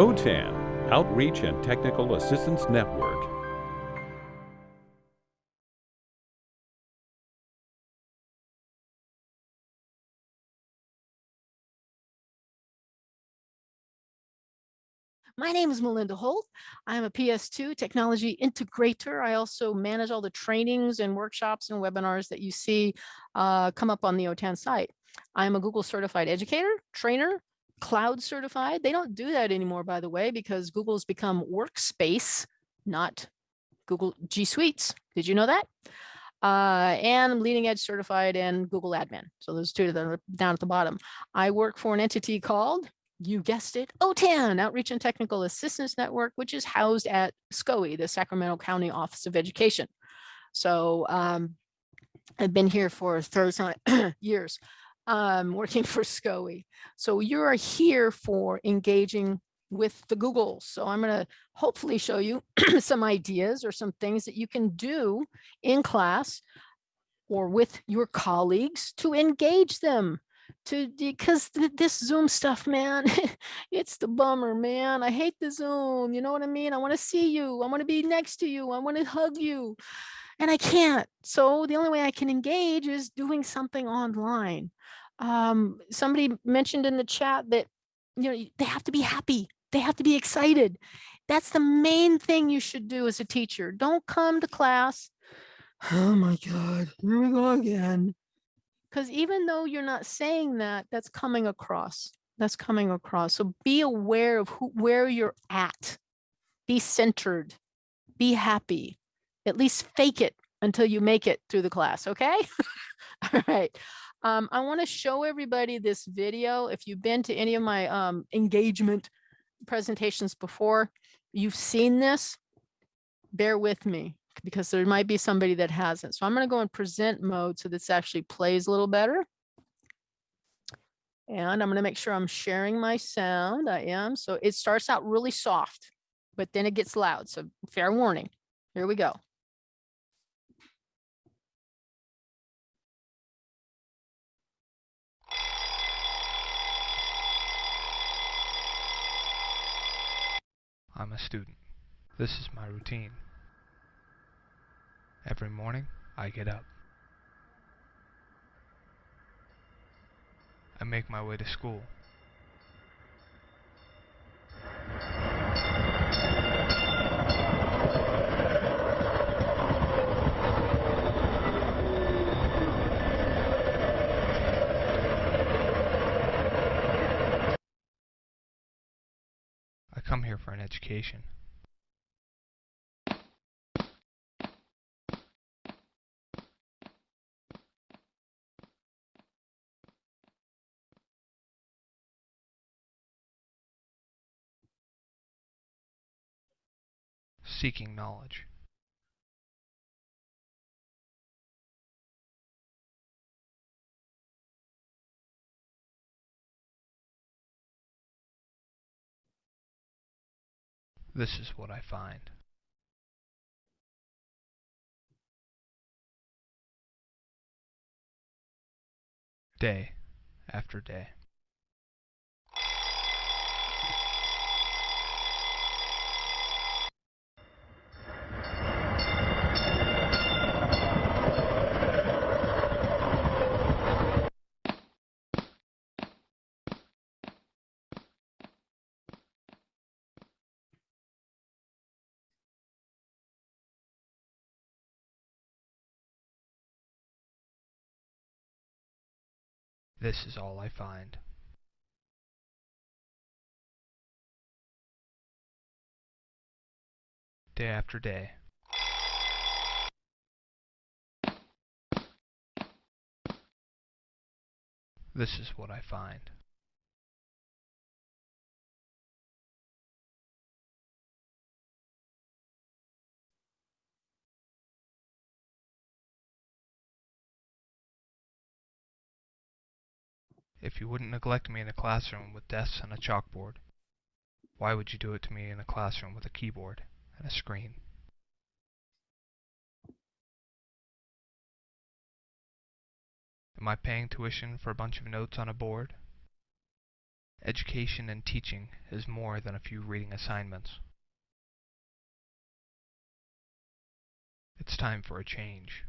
OTAN, Outreach and Technical Assistance Network. My name is Melinda Holt. I'm a PS2 technology integrator. I also manage all the trainings and workshops and webinars that you see uh, come up on the OTAN site. I'm a Google certified educator, trainer, cloud certified. They don't do that anymore, by the way, because Google's become workspace, not Google G Suites. Did you know that? Uh, and I'm leading edge certified and Google admin. So those two that are down at the bottom. I work for an entity called you guessed it, OTAN, Outreach and Technical Assistance Network, which is housed at SCOE, the Sacramento County Office of Education. So um, I've been here for 30 years um, working for SCOE. So you are here for engaging with the Googles. So I'm going to hopefully show you some ideas or some things that you can do in class or with your colleagues to engage them to because th this Zoom stuff, man, it's the bummer, man. I hate the Zoom. You know what I mean? I want to see you. I want to be next to you. I want to hug you. And I can't. So the only way I can engage is doing something online. Um, somebody mentioned in the chat that, you know, they have to be happy. They have to be excited. That's the main thing you should do as a teacher. Don't come to class. Oh my God, here we go again because even though you're not saying that, that's coming across. That's coming across. So be aware of who, where you're at. Be centered. Be happy. At least fake it until you make it through the class, okay? All right. Um, I want to show everybody this video. If you've been to any of my um, engagement presentations before, you've seen this. Bear with me because there might be somebody that hasn't. So I'm going to go in present mode so this actually plays a little better. And I'm going to make sure I'm sharing my sound. I am. So it starts out really soft, but then it gets loud. So fair warning. Here we go. I'm a student. This is my routine. Every morning, I get up. I make my way to school. I come here for an education. seeking knowledge. This is what I find. Day after day. This is all I find. Day after day. This is what I find. If you wouldn't neglect me in a classroom with desks and a chalkboard, why would you do it to me in a classroom with a keyboard and a screen? Am I paying tuition for a bunch of notes on a board? Education and teaching is more than a few reading assignments. It's time for a change.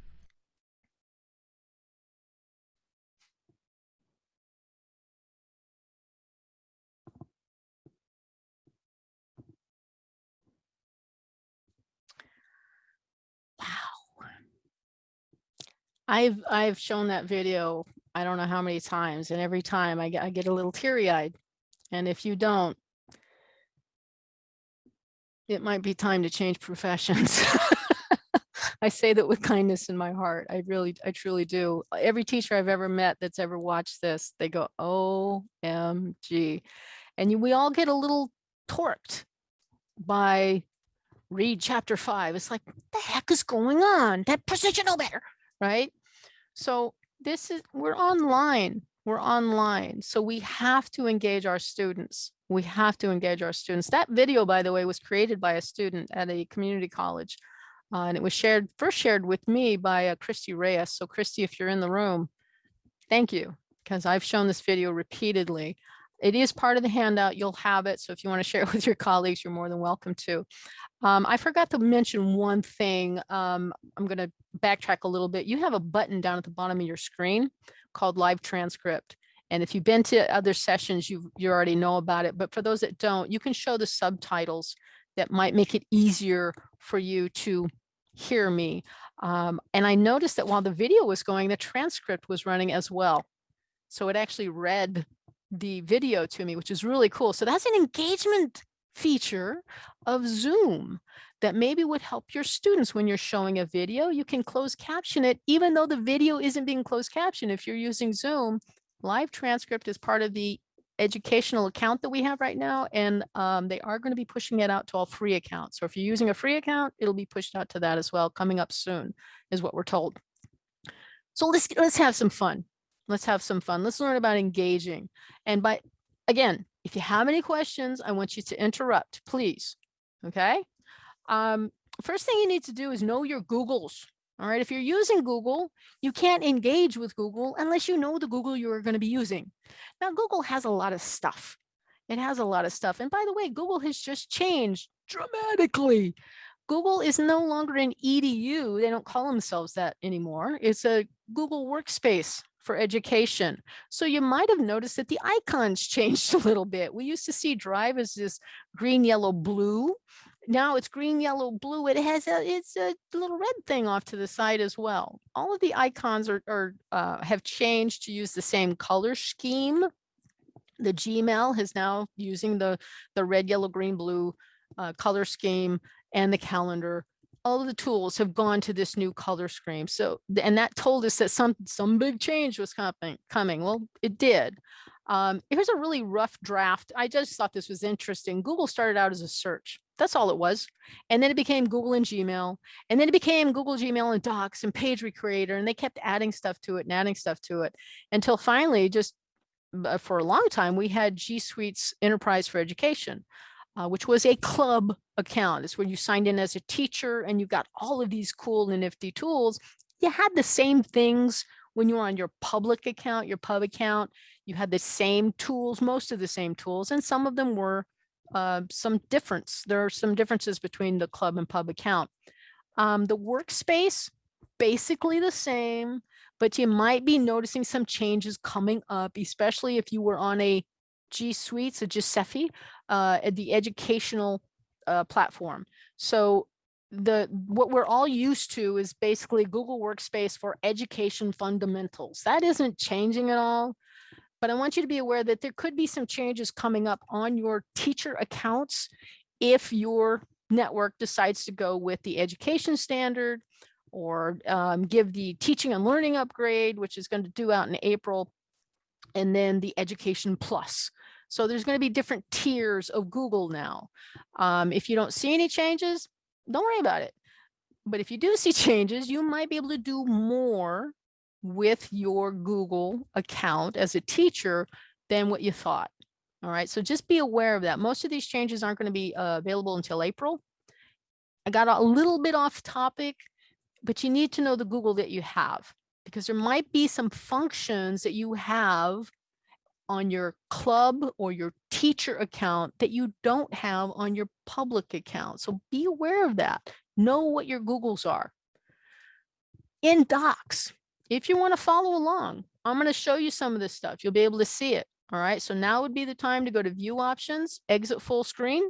I've I've shown that video, I don't know how many times, and every time I get I get a little teary-eyed. And if you don't, it might be time to change professions. I say that with kindness in my heart. I really, I truly do. Every teacher I've ever met that's ever watched this, they go, OMG. And you- we all get a little torqued by read chapter five. It's like, what the heck is going on? That person should know better, right? So this is, we're online, we're online. So we have to engage our students. We have to engage our students. That video, by the way, was created by a student at a community college. uh, and it was shared, first shared with me by uh, Christy Reyes. So Christy, if you're in the room, thank you, because I've shown this video repeatedly. It is part of the handout. You'll have it. So if you want to share it with your colleagues, you're more than welcome to. Um, I forgot to mention one thing. Um, I'm going to backtrack a little bit. You have a button down at the bottom of your screen called live transcript. And if you've been to other sessions, you you already know about it. But for those that don't, you can show the subtitles that might make it easier for you to hear me. Um, and I noticed that while the video was going, the transcript was running as well. So it actually read the video to me, which is really cool. So that's an engagement feature of Zoom that maybe would help your students when you're showing a video. You can close caption it, even though the video isn't being closed captioned. If you're using Zoom, live transcript is part of the educational account that we have right now, and um, they are going to be pushing it out to all free accounts. So if you're using a free account, it'll be pushed out to that as well, coming up soon, is what we're told. So let's let's have some fun. Let's have some fun. Let's learn about engaging. And by again, if you have any questions, I want you to interrupt, please. Okay. Um, first thing you need to do is know your Googles. All right. If you're using Google, you can't engage with Google unless you know the Google you're going to be using. Now, Google has a lot of stuff. It has a lot of stuff. And by the way, Google has just changed dramatically. Google is no longer an EDU. They don't call themselves that anymore. It's a Google workspace for education. So you might have noticed that the icons changed a little bit. We used to see Drive as this green, yellow, blue. Now it's green, yellow, blue. It has a it's a little red thing off to the side as well. All of the icons are, are uh, have changed to use the same color scheme. The Gmail is now using the the red, yellow, green, blue uh, color scheme, and the calendar. All of the tools have gone to this new color scheme. So and that told us that some some big change was coming. Coming. Well, it did. Um, here's a really rough draft. I just thought this was interesting. Google started out as a search. That's all it was. And then it became Google and Gmail. And then it became Google Gmail and Docs and Page Recreator. And they kept adding stuff to it and adding stuff to it until finally, just uh, for a long time, we had G Suite's Enterprise for Education, uh, which was a club account. It's where you signed in as a teacher and you got all of these cool and nifty tools. You had the same things when you were on your public account, your pub account. You had the same tools, most of the same tools, and some of them were uh, some difference. There are some differences between the club and pub account. Um, the workspace, basically the same, but you might be noticing some changes coming up, especially if you were on a G Suite, a Giuseppe, uh, at the educational uh, platform. So the what we're all used to is basically Google Workspace for education fundamentals. That isn't changing at all. But I want you to be aware that there could be some changes coming up on your teacher accounts if your network decides to go with the education standard or um, give the teaching and learning upgrade, which is going to do out in April, and then the education plus. So there's going to be different tiers of Google now. Um, if you don't see any changes, don't worry about it. But if you do see changes, you might be able to do more with your Google account as a teacher than what you thought. All right, so just be aware of that. Most of these changes aren't going to be uh, available until April. I got a little bit off topic, but you need to know the Google that you have because there might be some functions that you have on your club or your teacher account that you don't have on your public account. So be aware of that. Know what your Googles are. In Docs, if you want to follow along, I'm going to show you some of this stuff. You'll be able to see it. All right. So now would be the time to go to view options, exit full screen,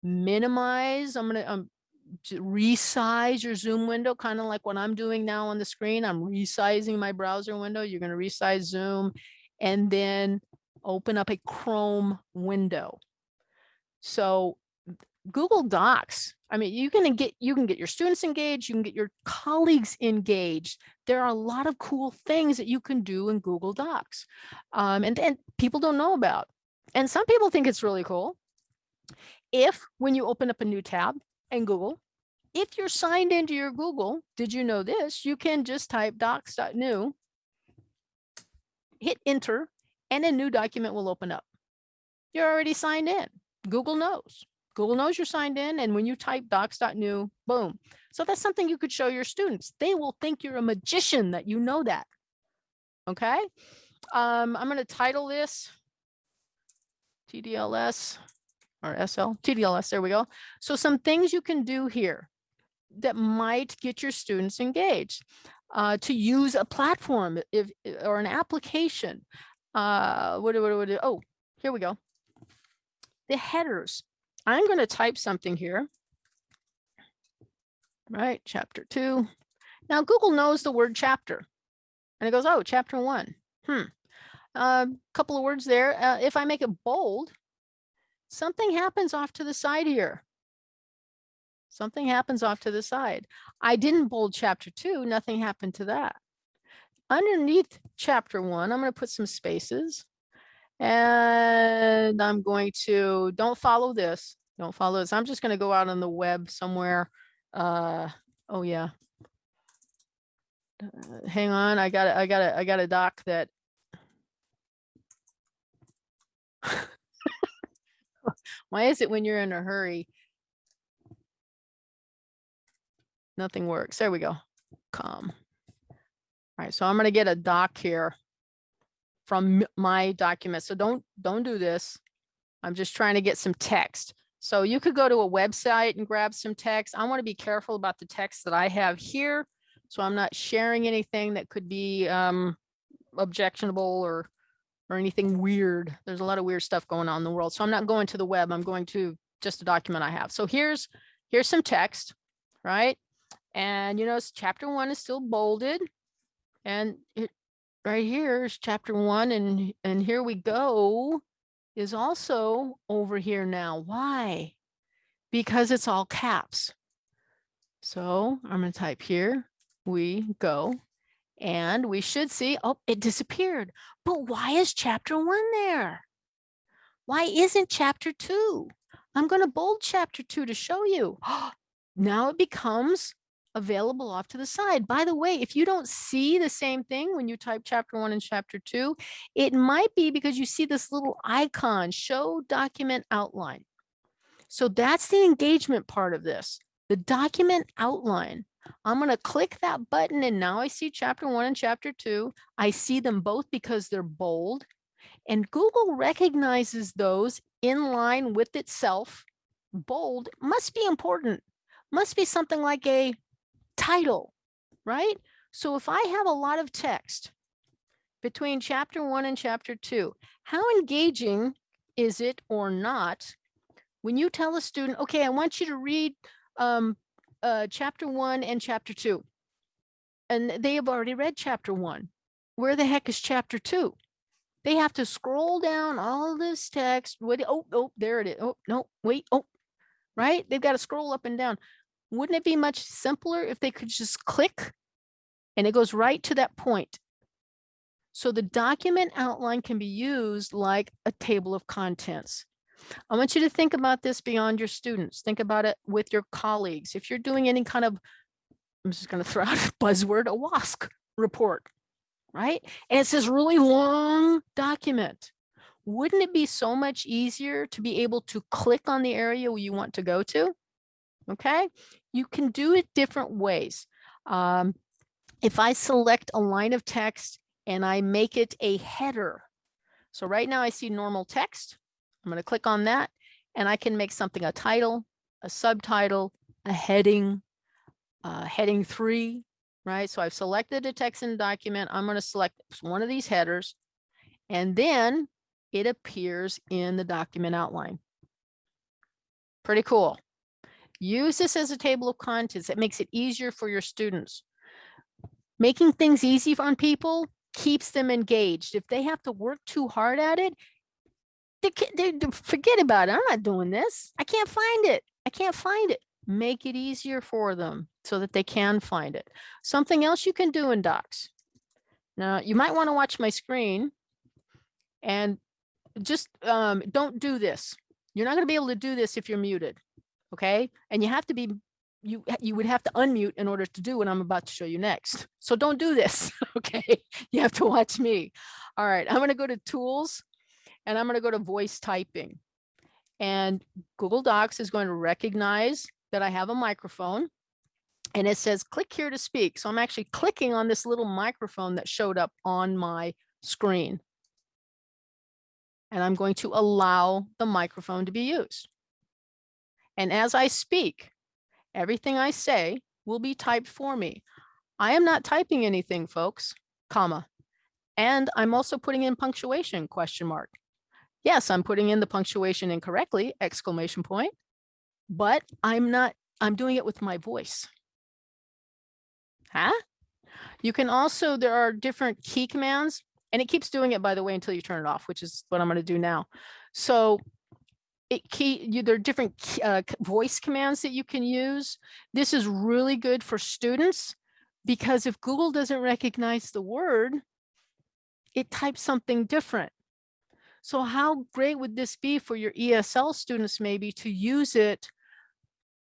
minimize. I'm going to um, resize your zoom window, kind of like what I'm doing now on the screen. I'm resizing my browser window. You're going to resize zoom and then open up a Chrome window. So Google Docs, I mean, you can get you can get your students engaged, you can get your colleagues engaged. There are a lot of cool things that you can do in Google Docs, um, and and people don't know about. And some people think it's really cool. If when you open up a new tab in Google, if you're signed into your Google, did you know this? You can just type docs.new, hit enter, and a new document will open up. You're already signed in. Google knows. Google knows you're signed in. And when you type docs.new, boom. So that's something you could show your students. They will think you're a magician that you know that. Okay. Um, I'm going to title this TDLS or SL, TDLS. There we go. So some things you can do here that might get your students engaged uh, to use a platform if or an application. Uh, what what what? Oh, here we go. The headers. I'm going to type something here. Right, chapter two. Now Google knows the word chapter, and it goes, oh, chapter one. Hmm. A uh, couple of words there. Uh, if I make it bold, something happens off to the side here. Something happens off to the side. I didn't bold chapter two, nothing happened to that. Underneath chapter one, I'm going to put some spaces. And I'm going to, don't follow this. Don't follow this. I'm just going to go out on the web somewhere. Uh, oh yeah. Uh, hang on. I got. I got. I got a doc that. Why is it when you're in a hurry? Nothing works. There we go. Come. All right, so I'm going to get a doc here from my document. So don't don't do this. I'm just trying to get some text. So you could go to a website and grab some text. I want to be careful about the text that I have here. So I'm not sharing anything that could be um, objectionable or or anything weird. There's a lot of weird stuff going on in the world. So I'm not going to the web. I'm going to just a document I have. So here's here's some text, right? And you notice chapter one is still bolded. And it, right here is chapter one. And, and here we go is also over here now. Why? Because it's all caps. So I'm going to type here, we go, and we should see, oh, it disappeared. But why is chapter one there? Why isn't chapter two? I'm going to bold chapter two to show you. now it becomes available off to the side. By the way, if you don't see the same thing when you type chapter one and chapter two, it might be because you see this little icon, show document outline. So that's the engagement part of this, the document outline. I'm going to click that button and now I see chapter one and chapter two. I see them both because they're bold and Google recognizes those in line with itself. Bold must be important, must be something like a title, right? So if I have a lot of text between chapter one and chapter two, how engaging is it or not when you tell a student, okay, I want you to read um, uh, chapter one and chapter two, and they have already read chapter one. Where the heck is chapter two? They have to scroll down all this text. What, oh, oh, there it is. Oh, no, wait, oh, right? They've got to scroll up and down. Wouldn't it be much simpler if they could just click and it goes right to that point? So the document outline can be used like a table of contents. I want you to think about this beyond your students. Think about it with your colleagues. If you're doing any kind of, I'm just going to throw out a buzzword, a WASC report, right? And it's this really long document. Wouldn't it be so much easier to be able to click on the area you want to go to? Okay, you can do it different ways. Um, if I select a line of text and I make it a header, So right now I see normal text. I'm going to click on that and I can make something a title, a subtitle, a heading, uh, heading three, right? So I've selected a text in the document. I'm going to select one of these headers and then it appears in the document outline. Pretty cool. Use this as a table of contents. It makes it easier for your students. Making things easy on people keeps them engaged. If they have to work too hard at it, they, they, forget about it. I'm not doing this. I can't find it. I can't find it. Make it easier for them so that they can find it. Something else you can do in Docs. Now, you might want to watch my screen and just um, don't do this. You're not going to be able to do this if you're muted. Okay. And you have to be, you, you would have to unmute in order to do what I'm about to show you next. So don't do this. Okay. You have to watch me. All right. I'm going to go to tools and I'm going to go to voice typing. And Google Docs is going to recognize that I have a microphone and it says click here to speak. So I'm actually clicking on this little microphone that showed up on my screen. And I'm going to allow the microphone to be used. And as I speak, everything I say will be typed for me. I am not typing anything, folks, comma. And I'm also putting in punctuation, question mark. Yes, I'm putting in the punctuation incorrectly, exclamation point, but I'm not, I'm doing it with my voice. Huh? You can also, there are different key commands and it keeps doing it, by the way, until you turn it off, which is what I'm going to do now. So it key, there are different uh, voice commands that you can use. This is really good for students because if Google doesn't recognize the word, it types something different. So how great would this be for your ESL students maybe to use it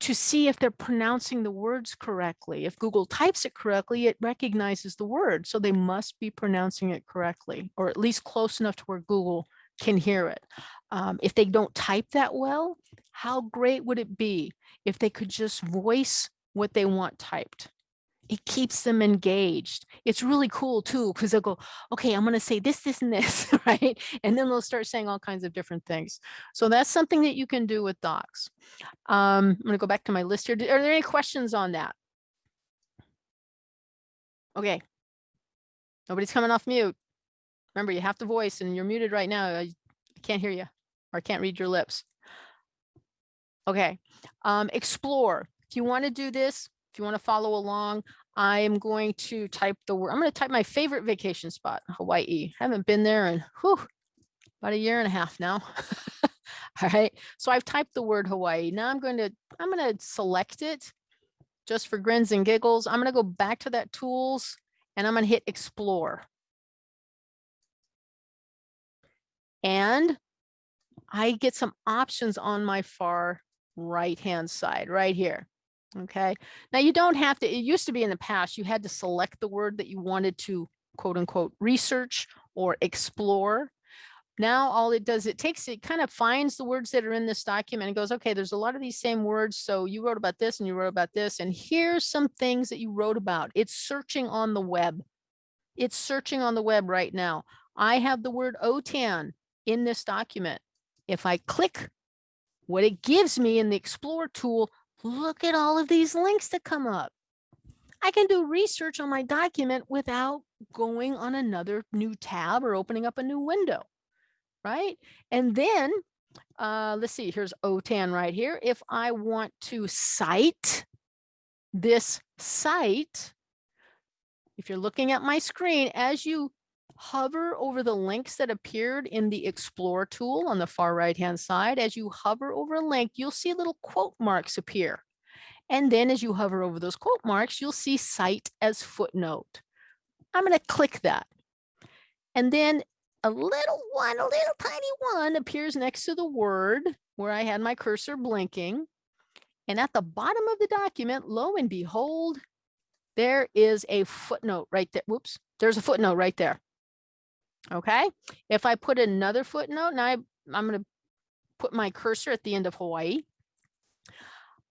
to see if they're pronouncing the words correctly. If Google types it correctly, it recognizes the word. So they must be pronouncing it correctly, or at least close enough to where Google can hear it. Um, if they don't type that well, how great would it be if they could just voice what they want typed? it keeps them engaged. It's really cool too, because they'll go, okay, I'm going to say this, this, and this, right? And then they'll start saying all kinds of different things. So that's something that you can do with docs. Um, I'm going to go back to my list here. Are there any questions on that? Okay. Nobody's coming off mute. Remember, you have to voice and you're muted right now. I can't hear you or I can't read your lips. Okay. Um, explore. If you want to do this, if you want to follow along, I am going to type the word. I'm going to type my favorite vacation spot, Hawaii. I haven't been there in whew, about a year and a half now. All right. So I've typed the word Hawaii. Now I'm going to I'm going to select it just for grins and giggles. I'm going to go back to that tools and I'm going to hit explore. And I get some options on my far right hand side right here. Okay. Now you don't have to, it used to be in the past, you had to select the word that you wanted to quote unquote research or explore. Now all it does, it takes, it kind of finds the words that are in this document and goes, okay, there's a lot of these same words. So you wrote about this and you wrote about this. And here's some things that you wrote about. It's searching on the web. It's searching on the web right now. I have the word OTAN in this document. If I click what it gives me in the Explore tool look at all of these links that come up. I can do research on my document without going on another new tab or opening up a new window, right? And then, uh, let's see, here's OTAN right here. If I want to cite this site, if you're looking at my screen, as you hover over the links that appeared in the Explore tool on the far right hand side. As you hover over a link, you'll see little quote marks appear. And then as you hover over those quote marks, you'll see cite as footnote. I'm going to click that. And then a little one, a little tiny one appears next to the word where I had my cursor blinking. And at the bottom of the document, lo and behold, there is a footnote right there. Whoops, there's a footnote right there. Okay, if I put another footnote, now I, I'm going to put my cursor at the end of Hawaii.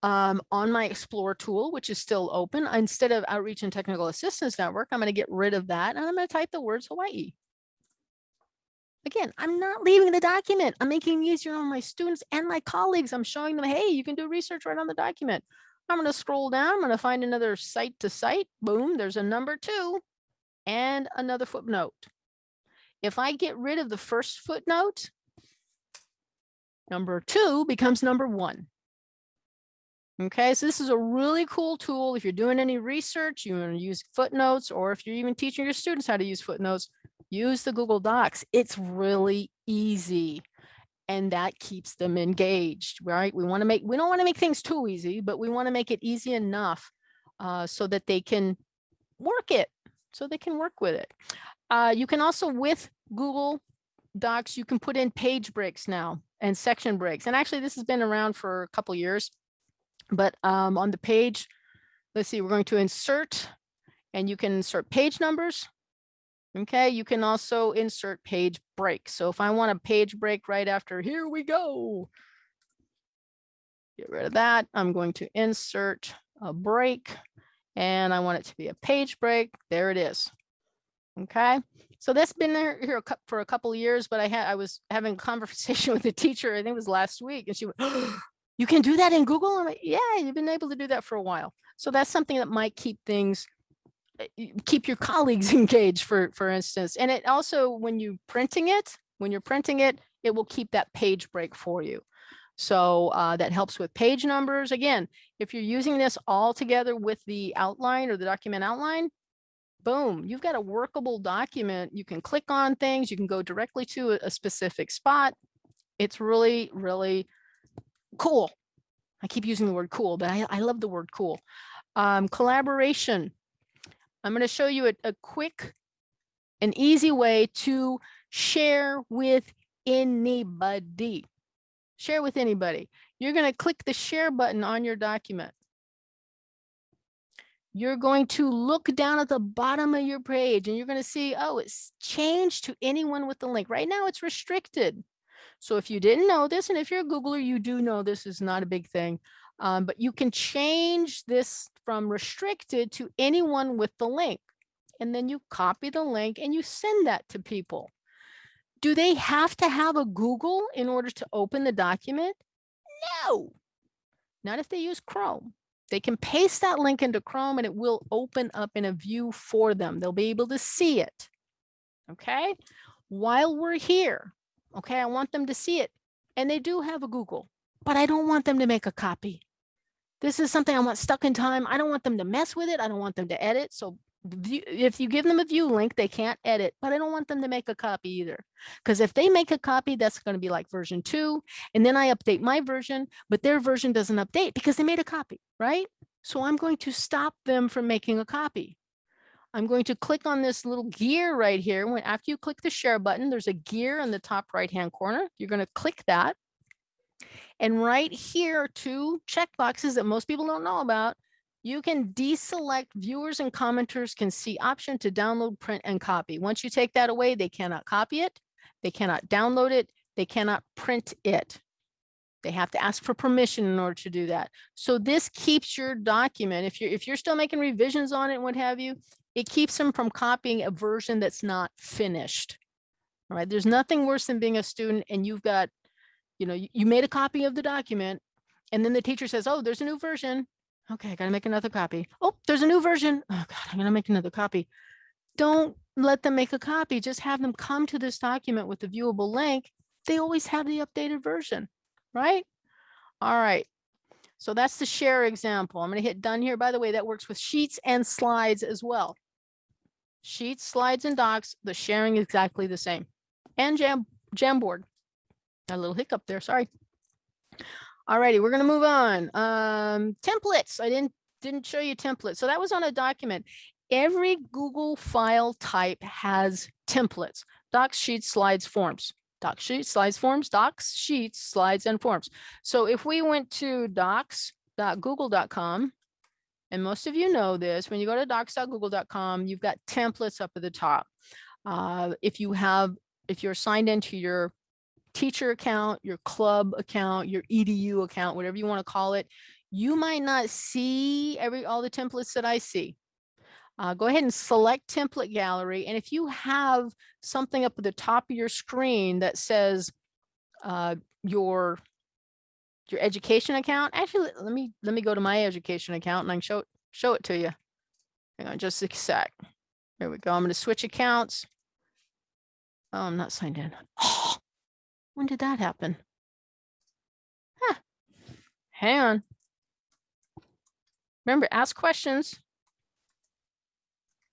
Um, on my Explore tool, which is still open, instead of Outreach and Technical Assistance Network, I'm going to get rid of that and I'm going to type the words Hawaii. Again, I'm not leaving the document. I'm making it easier on my students and my colleagues. I'm showing them, hey, you can do research right on the document. I'm going to scroll down. I'm going to find another site to site. Boom, there's a number two and another footnote. If I get rid of the first footnote, number two becomes number one. Okay, so this is a really cool tool. If you're doing any research, you want to use footnotes, or if you're even teaching your students how to use footnotes, use the Google Docs. It's really easy and that keeps them engaged, right? We want to make, we don't want to make things too easy, but we want to make it easy enough uh, so that they can work it, so they can work with it. Uh, you can also with Google Docs, you can put in page breaks now and section breaks. And actually this has been around for a couple years, but um, on the page, let's see, we're going to insert and you can insert page numbers. Okay, you can also insert page break. So if I want a page break right after, here we go. Get rid of that. I'm going to insert a break and I want it to be a page break. There it is. Okay, so that's been there here for a couple years, but I had I was having a conversation with a teacher, I think it was last week, and she went, oh, you can do that in Google? I'm like, yeah, you've been able to do that for a while. So that's something that might keep things eh, keep your colleagues engaged for for instance and it also when you printing it when you're printing it it will keep that page break for you so uh, that helps with page numbers again if you're using this all together with the outline or the document outline boom, you've got a workable document. You can click on things, you can go directly to a, specific spot. It's really, really cool. I keep using the word cool, but I, I love the word cool. Um, collaboration. I'm going to show you a, a quick an easy way to share with anybody. Share with anybody. You're going to click the share button on your document you're going to look down at the bottom of your page and you're going to see, oh, it's changed to anyone with the link. Right now it's restricted. So if you didn't know this, and if you're a Googler, you do know this is not a big thing, um, but you can change this from restricted to anyone with the link. And then you copy the link and you send that to people. Do they have to have a Google in order to open the document? No, not if they use Chrome. They can paste that link into Chrome and it will open up in a view for them. They'll be able to see it. Okay. While we're here, okay, I want them to see it. And they do have a Google, but I don't want them to make a copy. This is something I want stuck in time. I don't want them to mess with it. I don't want them to edit. So if you give them a view link, they can't edit, but I don't want them to make a copy either. Because if they make a copy, that's going to be like version two. And then I update my version, but their version doesn't update because they made a copy, right? So I'm going to stop them from making a copy. I'm going to click on this little gear right here. When after you click the share button, there's a gear in the top right hand corner. You're going to click that. And right here are two checkboxes that most people don't know about you can deselect viewers and commenters can see option to download, print, and copy. Once you take that away, they cannot copy it, they cannot download it, they cannot print it. They have to ask for permission in order to do that. So this keeps your document, if you're, if you're still making revisions on it and what have you, it keeps them from copying a version that's not finished. All right, there's nothing worse than being a student and you've got, you know, you made a copy of the document and then the teacher says, oh, there's a new version. Okay, I gotta make another copy. Oh, there's a new version. Oh God, I'm gonna make another copy. Don't let them make a copy. Just have them come to this document with the viewable link. They always have the updated version, right? All right. So that's the share example. I'm gonna hit done here. By the way, that works with sheets and slides as well. Sheets, slides, and docs, the sharing is exactly the same. And Jam Jamboard. A little hiccup there, sorry. Alrighty, we're gonna move on. Um, templates. I didn't didn't show you templates. So that was on a document. Every Google file type has templates, docs, sheets, slides, forms. Docs, sheets, slides, forms, docs, sheets, slides, and forms. So if we went to docs.google.com, and most of you know this, when you go to docs.google.com, you've got templates up at the top. Uh, if you have, if you're signed into your teacher account, your club account, your EDU account, whatever you want to call it, you might not see every all the templates that I see. uh, go ahead and select template gallery. And if you have something up at the top of your screen that says uh, your your education account, actually, let me let me go to my education account and I can show show it to you. Hang on just a sec. Here we go. I'm going to switch accounts. Oh, I'm not signed in. Oh, when did that happen? Huh. Hang on. Remember, ask questions.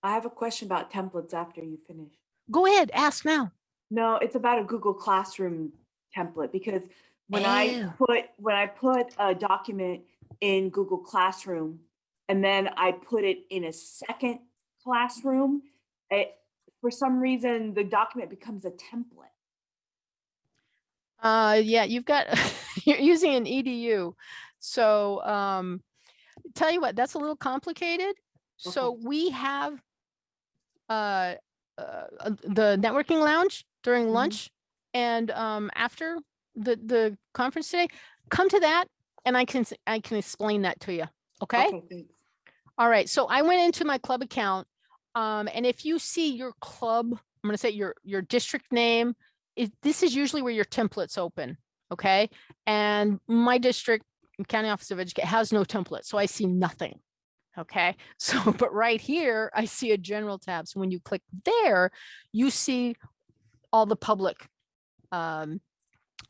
I have a question about templates after you finish. Go ahead, ask now. No, it's about a Google Classroom template because when I Oh. put, when I put a document in Google Classroom and then I put it in a second classroom, it, for some reason, the document becomes a template. Uh, yeah, you've got, you're using an EDU. So, um, tell you what, that's a little complicated. So we have, uh, uh, uh, the networking lounge during Mhm. lunch and, um, after the, the conference today, come to that and I can, I can explain that to you. Okay? thanks. All right, so I went into my club account. Um, and if you see your club, I'm gonna say your, your district name, it, this is usually where your templates open, okay? And my district, County Office of Education has no template, so I see nothing. Okay, so, but right here, I see a general tab. So when you click there, you see all the public um,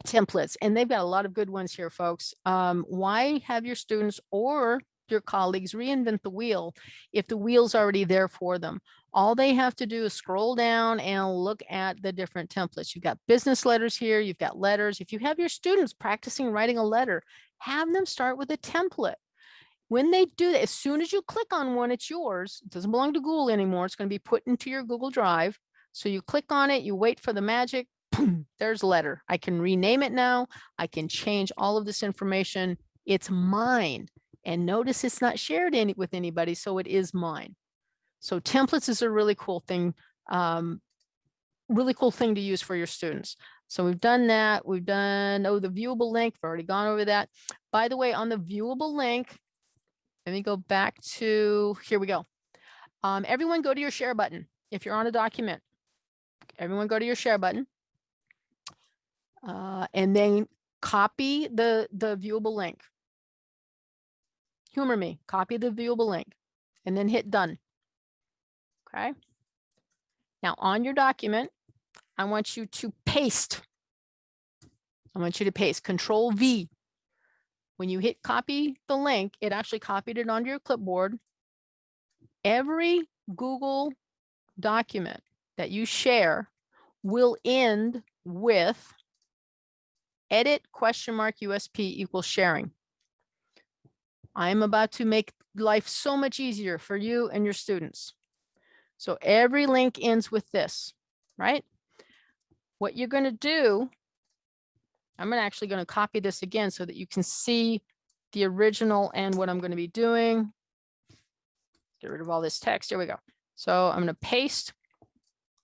templates, and they've got a lot of good ones here, folks. Um, why have your students or your colleagues reinvent the wheel if the wheel's already there for them? All they have to do is scroll down and look at the different templates. You've got business letters here, you've got letters. If you have your students practicing writing a letter, have them start with a template. When they do that, as soon as you click on one, it's yours. It doesn't belong to Google anymore. It's going to be put into your Google Drive. So you click on it, you wait for the magic, boom, there's letter. I can rename it now. I can change all of this information. It's mine. And notice it's not shared any, with anybody, so it is mine. So templates is a really cool thing, um, really cool thing to use for your students. So we've done that. We've done, oh, the viewable link, we've already gone over that. By the way, on the viewable link, let me go back to, here we go. Um, everyone go to your share button. If you're on a document, everyone go to your share button. Uh, and then copy the, the viewable link. Humor me, copy the viewable link and then hit done. Okay. Now on your document, I want you to paste. I want you to paste control V. When you hit copy the link, it actually copied it onto your clipboard. Every Google document that you share will end with edit question mark USP equals sharing. I'm about to make life so much easier for you and your students. So every link ends with this, right? What you're going to do, I'm actually going to copy this again so that you can see the original and what I'm going to be doing. Get rid of all this text. Here we go. So I'm going to paste.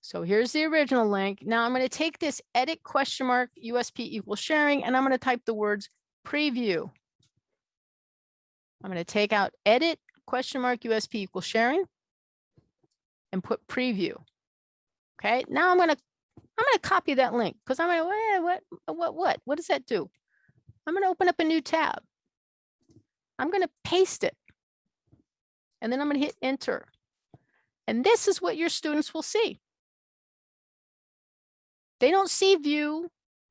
So here's the original link. Now I'm going to take this edit question mark USP equals sharing and I'm going to type the words preview. I'm going to take out edit question mark USP equals sharing and put preview. Okay, now I'm to I'm to copy that link because I'm to what what what what what does that do? I'm to open up a new tab. I'm to paste it. And then I'm to hit enter. And this is what your students will see. They don't see view,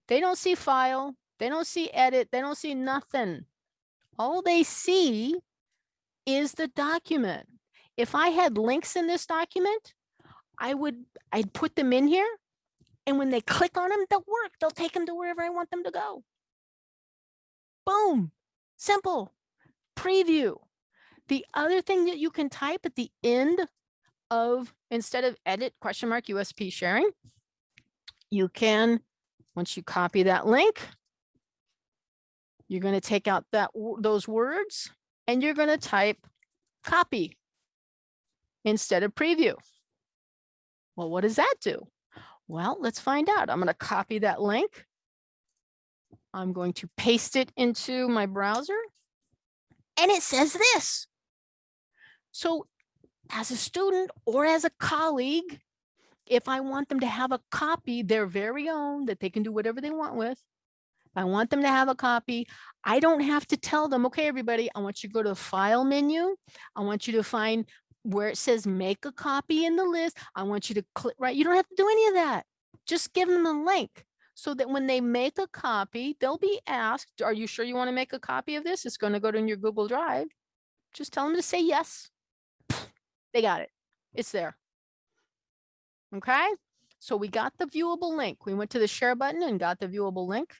they don't see file, they don't see edit, they don't see nothing. All they see is the document. If I had links in this document, I would, I'd put them in here. And when they click on them, they'll work. They'll take them to wherever I want them to go. Boom, simple, preview. The other thing that you can type at the end of, instead of edit question mark USP sharing, you can, once you copy that link, you're going to take out that those words and you're going to type copy instead of preview. Well, what does that do? Well, let's find out. I'm going to copy that link. I'm going to paste it into my browser and it says this. So as a student or as a colleague, if I want them to have a copy, their very own, that they can do whatever they want with, I want them to have a copy, I don't have to tell them, okay, everybody, I want you to go to the file menu. I want you to find where it says make a copy in the list. I want you to click, right? You don't have to do any of that. Just give them the link so that when they make a copy, they'll be asked, are you sure you want to make a copy of this? It's going to go to your Google Drive. Just tell them to say yes. They got it. It's there. Okay. So we got the viewable link. We went to the share button and got the viewable link.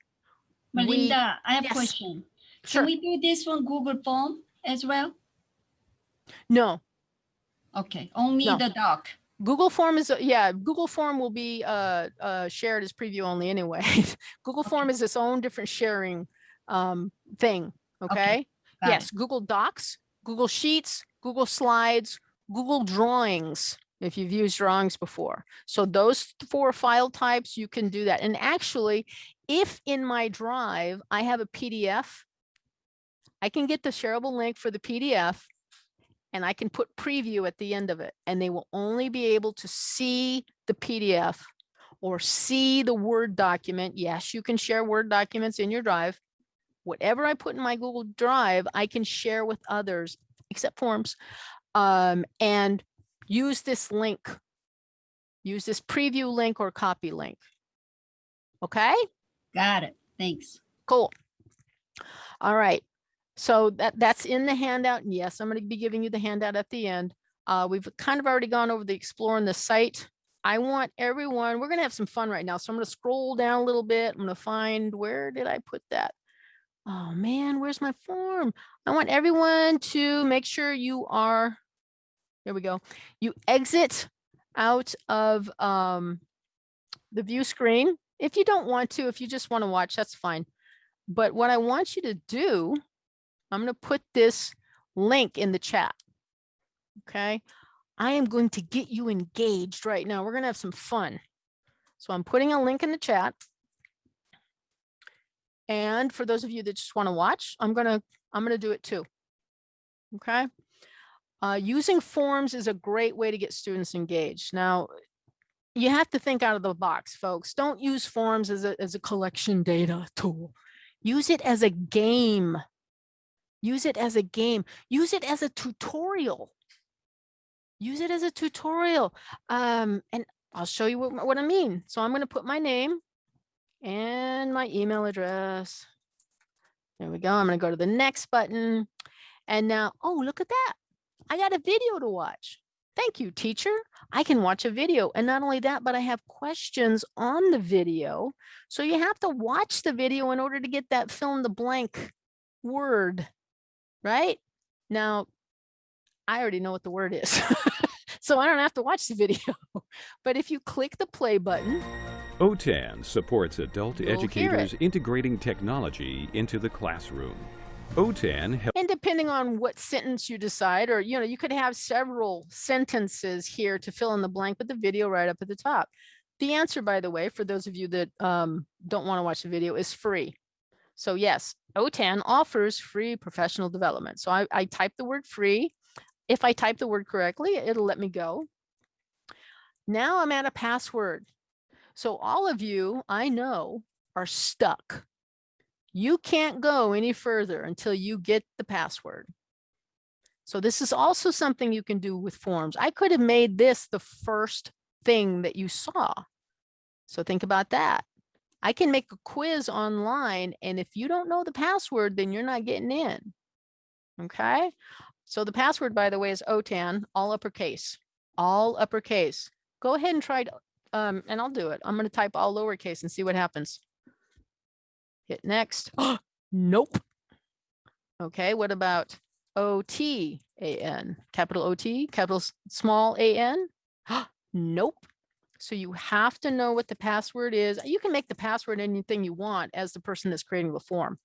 We- I have a yes, question. Sure. Can we do this on Google Form as well? No, Okay, only No. the doc. Google Form is, yeah, Google Form will be uh, uh, shared as preview only anyway. Google Form is its own different sharing um, thing, okay? it. Yes, Google Docs, Google Sheets, Google Slides, Google Drawings, if you've used drawings before. So those four file types, you can do that. And actually, if in my drive, I have a PDF, I can get the shareable link for the PDF and I can put preview at the end of it and they will only be able to see the PDF or see the Word document. Yes, you can share Word documents in your drive. Whatever I put in my Google Drive, I can share with others, except forms, um, and use this link. Use this preview link or copy link. Okay? Got it. Thanks. Cool. All right. So that, that's in the handout. And yes, I'm going to be giving you the handout at the end. Uh, we've kind of already gone over the exploring the site. I want everyone, we're going to have some fun right now. So I'm going to scroll down a little bit. I'm going to find, where did I put that? Oh man, where's my form? I want everyone to make sure you are, there we go. You exit out of um, the view screen. If you don't want to, if you just want to watch, that's fine. But what I want you to do, I'm going to put this link in the chat. Okay. I am going to get you engaged right now. We're going to have some fun. So I'm putting a link in the chat. And for those of you that just want to watch, I'm going to, I'm going to do it too. Okay. Uh, using forms is a great way to get students engaged. Now, you have to think out of the box, folks. Don't use forms as a, as a collection data tool. Use it as a game. Use it as a game. Use it as a tutorial. Use it as a tutorial. Um, and I'll show you what, what I mean. So I'm going to put my name and my email address. There we go. I'm going to go to the next button. And now, oh, look at that. I got a video to watch. Thank you, teacher. I can watch a video. And not only that, but I have questions on the video. So you have to watch the video in order to get that fill in the blank word, right? Now, I already know what the word is. so I don't have to watch the video. But if you click the play button, OTAN supports adult educators integrating technology into the classroom. OTAN and depending on what sentence you decide, or, you know, you could have several sentences here to fill in the blank with the video right up at the top. The answer, by the way, for those of you that um, don't want to watch the video is free. So yes, OTAN offers free professional development. So I, I type the word free. If I type the word correctly, it'll let me go. Now I'm at a password. So all of you I know are stuck. You can't go any further until you get the password. So this is also something you can do with forms. I could have made this the first thing that you saw. So think about that. I can make a quiz online and if you don't know the password, then you're not getting in. Okay. So the password, by the way, is OTAN, all uppercase, all uppercase. Go ahead and try, to, um, and I'll do it. I'm going to type all lowercase and see what happens. Hit next. nope. Okay, what about O-T-A-N? Capital O-T, capital small A-N? Nope. So you have to know what the password is. You can make the password anything you want as the person that's creating the form.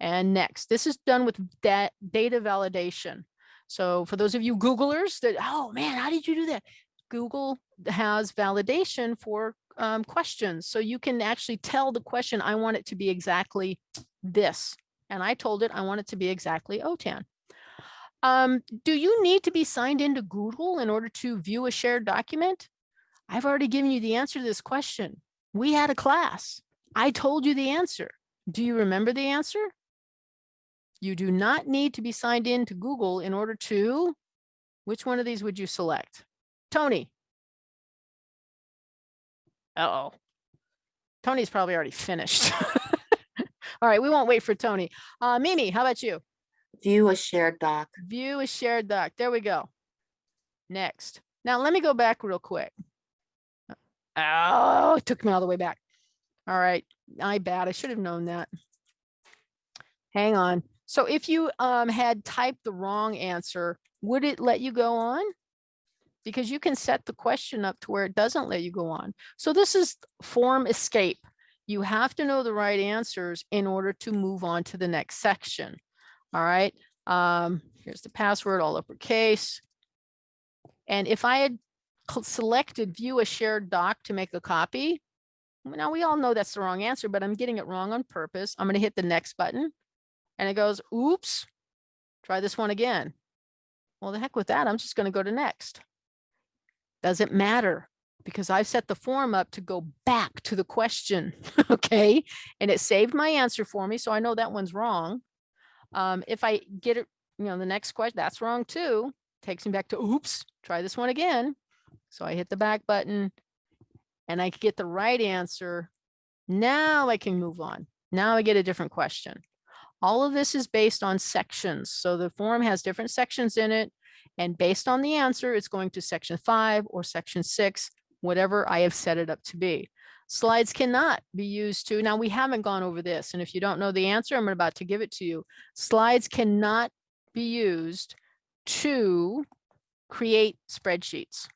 And next, this is done with that data validation. So for those of you Googlers that, oh man, how did you do that? Google has validation for um, questions. So you can actually tell the question, I want it to be exactly this. And I told it I want it to be exactly OTAN. Um, do you need to be signed into Google in order to view a shared document? I've already given you the answer to this question. We had a class. I told you the answer. Do you remember the answer? You do not need to be signed in to Google in order to, which one of these would you select? Tony. Uh-oh. Tony's probably already finished. All right, we won't wait for Tony. Uh, Mimi, how about you? View a shared doc. View a shared doc. There we go. Next. Now let me go back real quick. Oh, it took me all the way back. All right, I bad. I should have known that. Hang on. So if you um, had typed the wrong answer, would it let you go on? Because you can set the question up to where it doesn't let you go on. So this is form escape. You have to know the right answers in order to move on to the next section. All right. Um, here's the password, all uppercase. And if I had selected view a shared doc to make a copy, now we all know that's the wrong answer, but I'm getting it wrong on purpose. I'm going to hit the next button and it goes, oops, try this one again. Well, the heck with that. I'm just going to go to next. Doesn't matter because I've set the form up to go back to the question. okay. And it saved my answer for me. So I know that one's wrong. Um, if I get it, you know, the next question, that's wrong too. Takes me back to, oops, try this one again. So I hit the back button and I get the right answer. Now I can move on. Now I get a different question. All of this is based on sections. So the form has different sections in it. And based on the answer, it's going to section five or section six, whatever I have set it up to be. Slides cannot be used to, now we haven't gone over this. And if you don't know the answer, I'm about to give it to you. Slides cannot be used to create spreadsheets.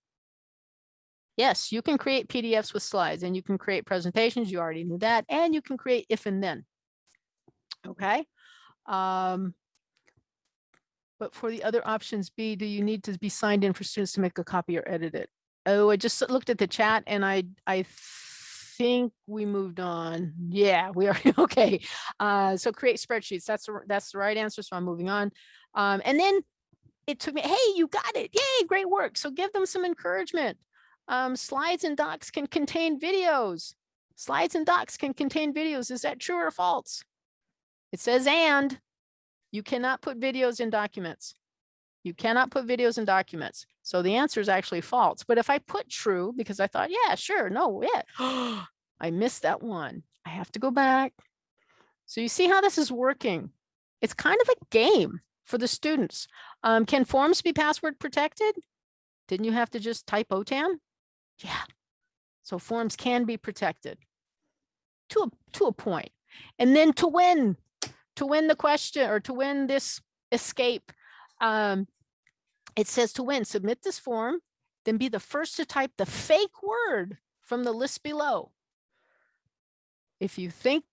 Yes, you can create PDFs with slides and you can create presentations. You already knew that. And you can create if and then. Okay. Um, but for the other options B, do you need to be signed in for students to make a copy or edit it? Oh, I just looked at the chat and I, I think we moved on. Yeah, we are, okay. Uh, so create spreadsheets, that's, that's the right answer, so I'm moving on. Um, and then it took me, hey, you got it, yay, great work. So give them some encouragement. Um, slides and docs can contain videos. Slides and docs can contain videos. Is that true or false? It says and. You cannot put videos in documents. You cannot put videos in documents. So the answer is actually false. But if I put true, because I thought, yeah, sure, no, yeah, I missed that one. I have to go back. So you see how this is working. It's kind of a game for the students. Um, can forms be password protected? Didn't you have to just type OTAN? Yeah. So forms can be protected to a, to a point. And then to win, to win the question or to win this escape, um, it says to win, submit this form, then be the first to type the fake word from the list below. If you think,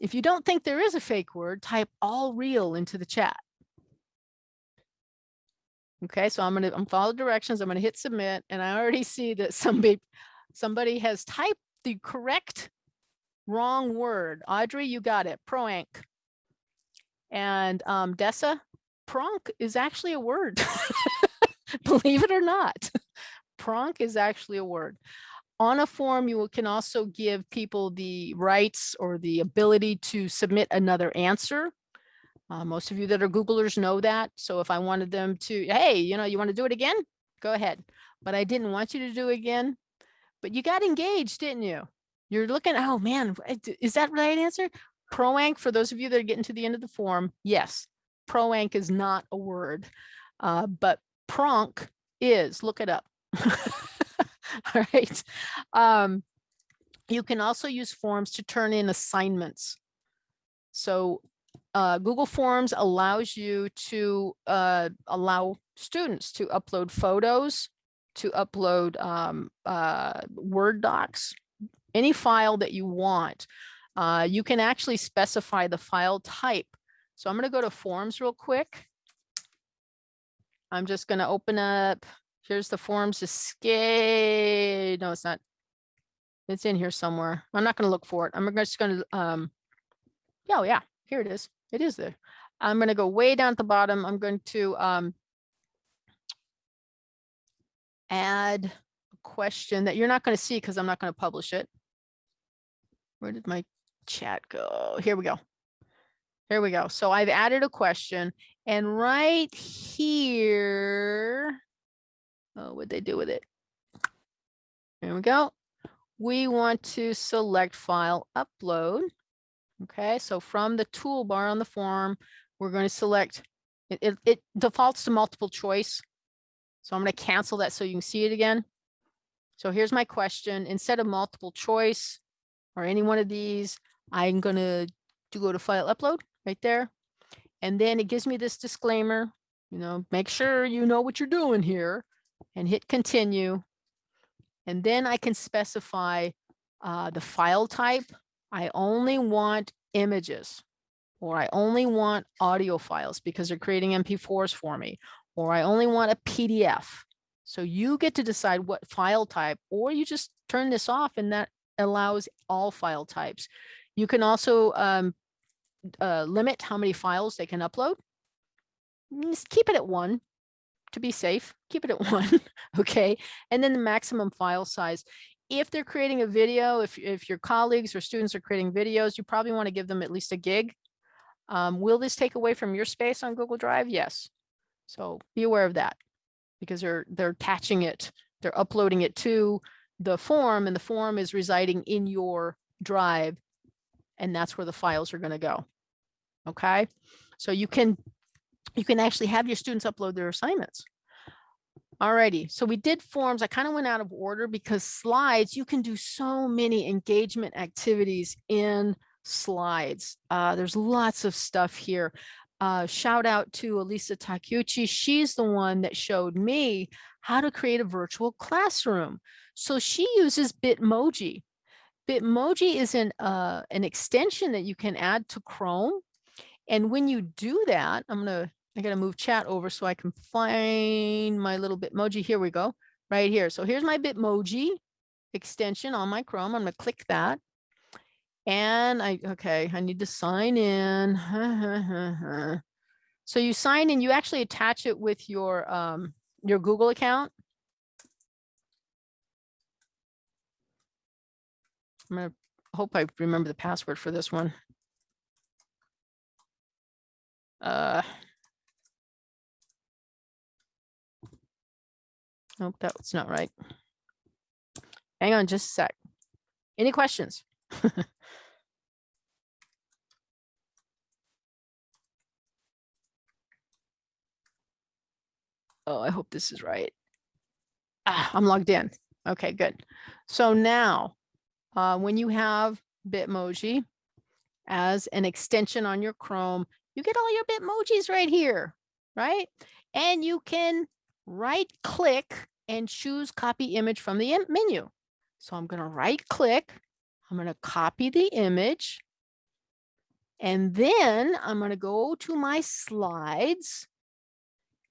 if you don't think there is a fake word, type all real into the chat. Okay, so I'm gonna, I'm follow directions. I'm gonna hit submit and I already see that somebody, somebody has typed the correct wrong word. Audrey, you got it, proanc. And um, Dessa, pronk is actually a word. Believe it or not, pronk is actually a word. On a form, you can also give people the rights or the ability to submit another answer. Uh, most of you that are Googlers know that. So if I wanted them to, hey, you know, you want to do it again? Go ahead. But I didn't want you to do it again. But you got engaged, didn't you? You're looking, oh man, is that right answer? Proanc, for those of you that are getting to the end of the form, yes, proanc is not a word, uh, but pronk is, look it up. All right. Um, you can also use forms to turn in assignments. So uh, Google Forms allows you to uh, allow students to upload photos, to upload um, uh, Word docs, any file that you want. Uh, you can actually specify the file type. So I'm going to go to Forms real quick. I'm just going to open up, here's the Forms escape. No, it's not. It's in here somewhere. I'm not going to look for it. I'm just going to, um, oh, yeah, here it is. It is there. I'm going to go way down at the bottom. I'm going to um, add a question that you're not going to see because I'm not going to publish it. Where did my chat go? Here we go. Here we go. So I've added a question and right here, oh, what'd they do with it? Here we go. We want to select file upload. Okay, so from the toolbar on the form, we're going to select, it, it, it defaults to multiple choice. So I'm going to cancel that so you can see it again. So here's my question. Instead of multiple choice or any one of these, I'm going to go to file upload right there. And then it gives me this disclaimer, you know, make sure you know what you're doing here and hit continue. And then I can specify uh, the file type. I only want images or I only want audio files because they're creating MP4s for me, or I only want a PDF. So you get to decide what file type, or you just turn this off and that allows all file types. You can also um, uh, limit how many files they can upload. Just keep it at one to be safe. Keep it at one, okay? And then the maximum file size. If they're creating a video, if, if your colleagues or students are creating videos, you probably want to give them at least a gig. Um, will this take away from your space on Google Drive? Yes. So be aware of that because they're they're attaching it, they're uploading it to the form and the form is residing in your drive and that's where the files are going to go. Okay, so you can you can actually have your students upload their assignments. Alrighty, so we did forms. I kind of went out of order because slides, you can do so many engagement activities in slides. Uh, there's lots of stuff here. Uh, shout out to Elisa Takeuchi. She's the one that showed me how to create a virtual classroom. So she uses Bitmoji. Bitmoji is an, uh, an extension that you can add to Chrome. And when you do that, I'm gonna, I gotta move chat over so I can find my little Bitmoji. Here we go, right here. So here's my Bitmoji extension on my Chrome. I'm gonna click that. And I, okay, I need to sign in. so you sign in, you actually attach it with your, um, your Google account. I'm gonna hope I remember the password for this one. Uh, nope, that's not right. Hang on just a sec. Any questions? oh, I hope this is right. Ah, I'm logged in. Okay, good. So now, uh, when you have Bitmoji as an extension on your Chrome, you get all your Bitmojis right here, right? And you can right click and choose copy image from the menu. So I'm going to right click. I'm going to copy the image. And then I'm going to go to my slides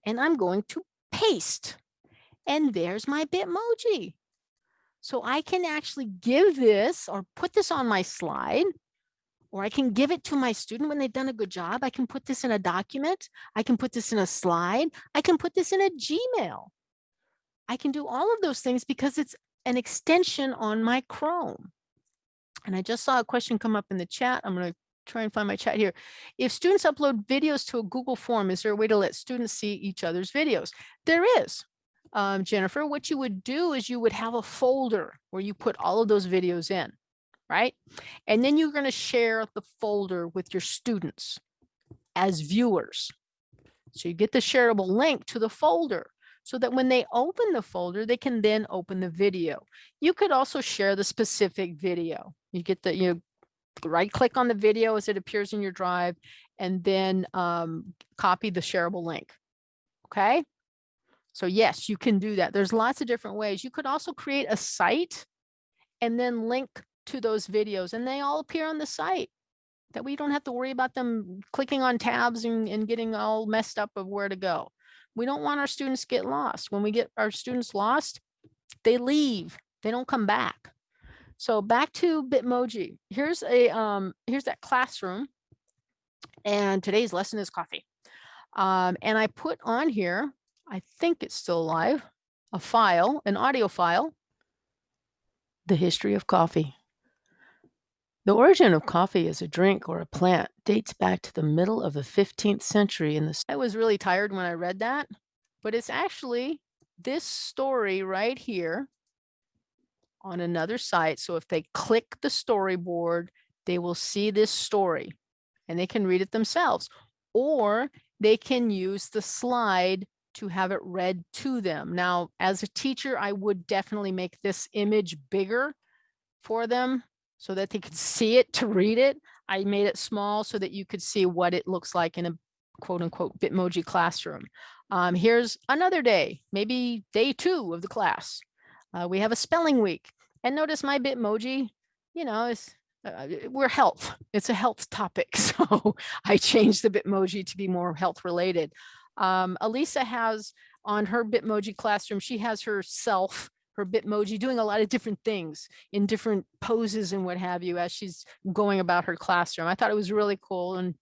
and I'm going to paste. And there's my Bitmoji. So I can actually give this or put this on my slide, or I can give it to my student when they've done a good job. I can put this in a document. I can put this in a slide. I can put this in a Gmail. I can do all of those things because it's an extension on my Chrome. And I just saw a question come up in the chat. I'm going to try and find my chat here. If students upload videos to a Google form, is there a way to let students see each other's videos? There is um, Jennifer, what you would do is you would have a folder where you put all of those videos in, right? And then you're going to share the folder with your students as viewers. So you get the shareable link to the folder so that when they open the folder, they can then open the video. You could also share the specific video. You get the, you right click on the video as it appears in your drive and then um, copy the shareable link. Okay. So yes, you can do that. There's lots of different ways. You could also create a site and then link to those videos and they all appear on the site that we don't have to worry about them clicking on tabs and, and getting all messed up of where to go. We don't want our students get lost. When we get our students lost, they leave, they don't come back. So back to Bitmoji. Here's a um, here's that classroom. And today's lesson is coffee. Um, and I put on here I think it's still live, a file, an audio file, the history of coffee. The origin of coffee as a drink or a plant dates back to the middle of the 15th century in the I was really tired when I read that, but it's actually this story right here on another site. So if they click the storyboard, they will see this story and they can read it themselves or they can use the slide to have it read to them. Now, as a teacher, I would definitely make this image bigger for them so that they could see it to read it. I made it small so that you could see what it looks like in a quote unquote Bitmoji classroom. Um, here's another day, maybe day two of the class. Uh, we have a spelling week and notice my Bitmoji, you know, is uh, we're health. It's a health topic. So I changed the Bitmoji to be more health related. Um, Elisa has on her Bitmoji classroom, she has herself, her Bitmoji doing a lot of different things in different poses and what have you as she's going about her classroom. I thought it was really cool. And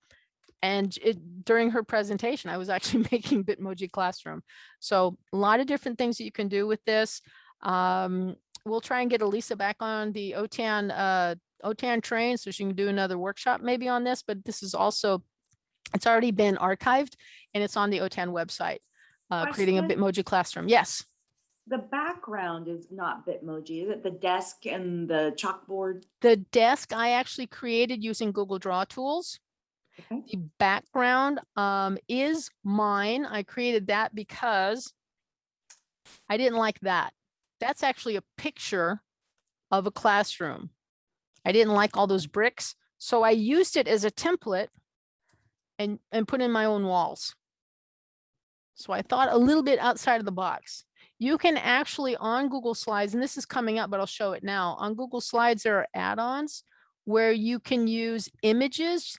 and it, during her presentation, I was actually making Bitmoji classroom. So a lot of different things that you can do with this. Um, we'll try and get Elisa back on the OTAN uh, OTAN train so she can do another workshop maybe on this, but this is also, it's already been archived and it's on the OTAN website, uh, creating a? Bitmoji classroom. Yes. The background is not Bitmoji, is it the desk and the chalkboard? The desk I actually created using Google Draw tools. Okay. The background um, is mine. I created that because I didn't like that. That's actually a picture of a classroom. I didn't like all those bricks. So I used it as a template and, and put in my own walls. So I thought a little bit outside of the box. You can actually on Google Slides, and this is coming up, but I'll show it now. On Google Slides, there are add-ons where you can use images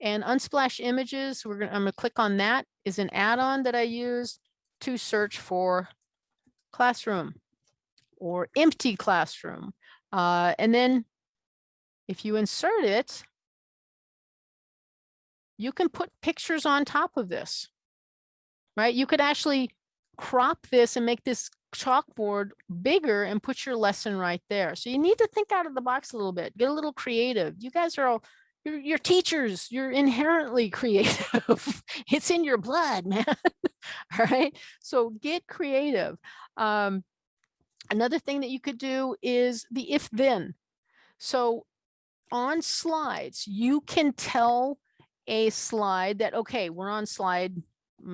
and Unsplash Images. We're gonna, I'm gonna click on that is an add-on that I use to search for classroom or empty classroom. Uh, and then if you insert it, you can put pictures on top of this, right? You could actually crop this and make this chalkboard bigger and put your lesson right there. So you need to think out of the box a little bit, get a little creative. You guys are all, you're, you're teachers, you're inherently creative. it's in your blood, man. all right. So get creative. Um, another thing that you could do is the if then. So on slides, you can tell a slide that, okay, we're on slide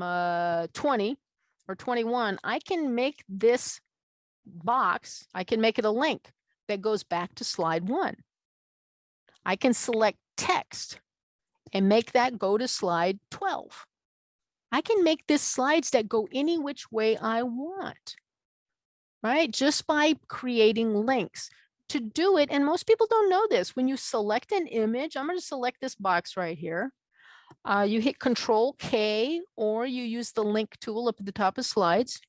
uh, 20 or 21. I can make this box, I can make it a link that goes back to slide one. I can select text and make that go to slide 12. I can make this slides that go any which way I want, right? Just by creating links to do it. And most people don't know this. When you select an image, I'm going to select this box right here. Uh, you hit Control K or you use the link tool up at the top of slides.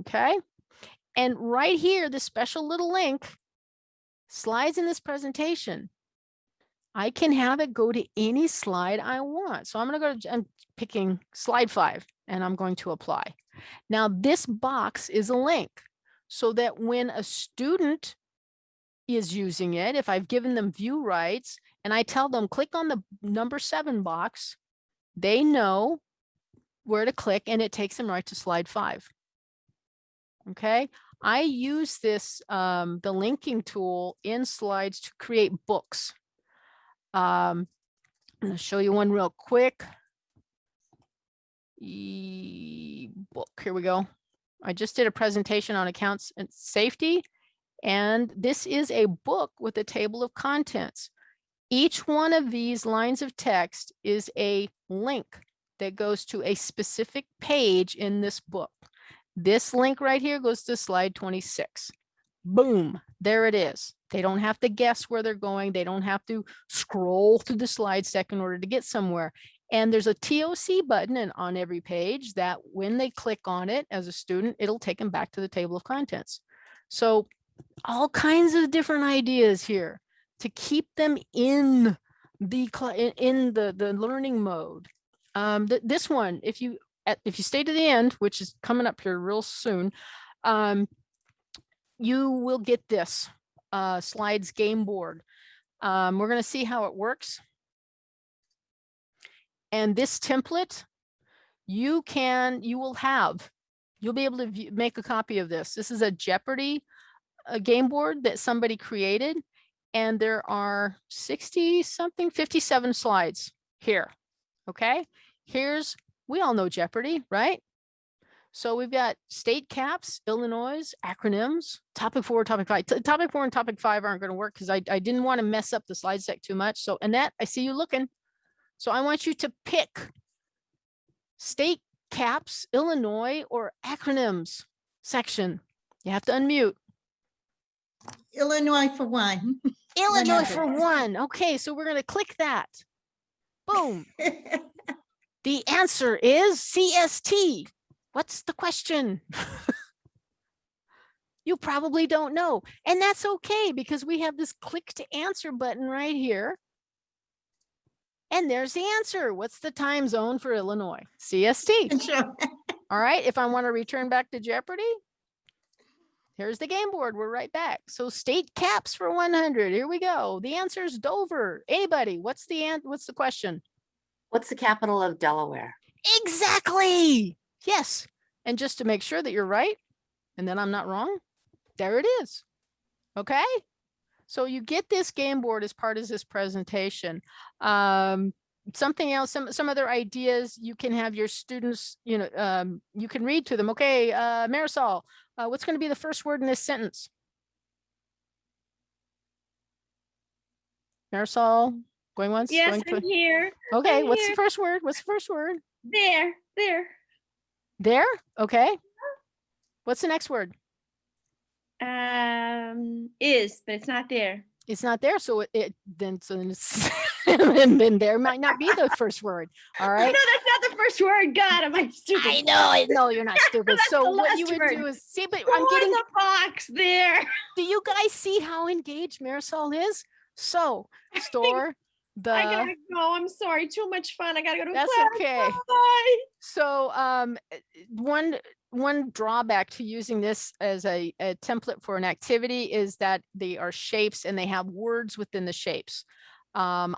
Okay. And right here, the special little link slides in this presentation. I can have it go to any slide I want. So I'm going to go to, I'm picking slide five and I'm going to apply. Now this box is a link so that when a student is using it, if I've given them view rights and I tell them click on the number seven box, they know where to click and it takes them right to slide five. Okay, I use this, um, the linking tool in slides to create books. Um, I'm gonna show you one real quick. E book, here we go. I just did a presentation on accounts and safety. And this is a book with a table of contents. Each one of these lines of text is a link that goes to a specific page in this book. This link right here goes to slide 26. Boom, there it is. They don't have to guess where they're going. They don't have to scroll through the slide deck in order to get somewhere. And there's a TOC button on every page that when they click on it as a student, it'll take them back to the table of contents. So all kinds of different ideas here to keep them in the in the the learning mode. Um, th this one, if you if you stay to the end, which is coming up here real soon, um, you will get this uh, slides game board. Um, we're going to see how it works. And this template, you can, you will have, you'll be able to view, make a copy of this. This is a Jeopardy uh, game board that somebody created. And there are 60 something, 57 slides here. Okay, here's, we all know Jeopardy, right? So we've got state caps, Illinois, acronyms, topic four, topic five. T- Topic four and topic five aren't going to work because I, I didn't want to mess up the slide deck too much. So Annette, I see you looking. So I want you to pick state caps, Illinois, or acronyms section. You have to unmute. Illinois for one. Illinois for one. Okay, so we're going to click that. Boom. The answer is CST. What's the question? you probably don't know. And that's okay because we have this click to answer button right here. And there's the answer. What's the time zone for Illinois? CST. Sure. All right, if I want to return back to Jeopardy, here's the game board. We're right back. So state caps for 100. Here we go. The answer is Dover. Anybody? What's the an- what's the question? What's the capital of Delaware? Exactly. Yes. And just to make sure that you're right and that I'm not wrong, there it is. Okay. So you get this game board as part of this presentation. Um, something else, some, some other ideas you can have your students, you know, um, you can read to them. Okay. Uh, Marisol, uh, what's going to be the first word in this sentence? Marisol, going once? Yes, going I'm here. Okay. I'm What's the first word? What's the first word? There, there. There? Okay. What's the next word? Um, is, but it's not there. It's not there, so it, it then so then it's and then there might not be the first word. All right. No, that's not the first word. God, am I stupid? I know, I know you're not stupid. So what you would do is see, but Who I'm getting. the box there. Do you guys see how engaged Marisol is? So store the. I gotta go. I'm sorry. Too much fun. I gotta go to That's class. okay. Bye. So um, uh, one one drawback to using this as a, a template for an activity is that they are shapes and they have words within the shapes. Um,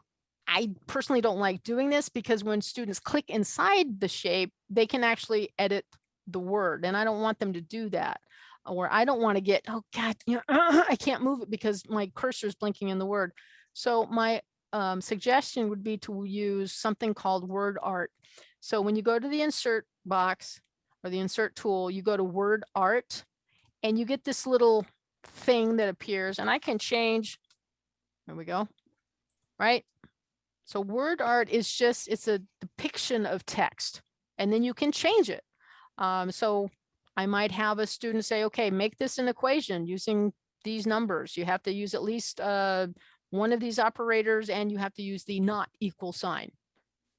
I personally don't like doing this because when students click inside the shape, they can actually edit the word, and I don't want them to do that. Or I don't want to get oh god, you know, I can't move it because my cursor is blinking in the word. So my um, suggestion would be to use something called word art. So when you go to the insert box or the insert tool, you go to word art and you get this little thing that appears and I can change. There we go. Right. So word art is just, it's a depiction of text and then you can change it. Um, so I might have a student say, okay, make this an equation using these numbers. You have to use at least uh, one of these operators and you have to use the not equal sign.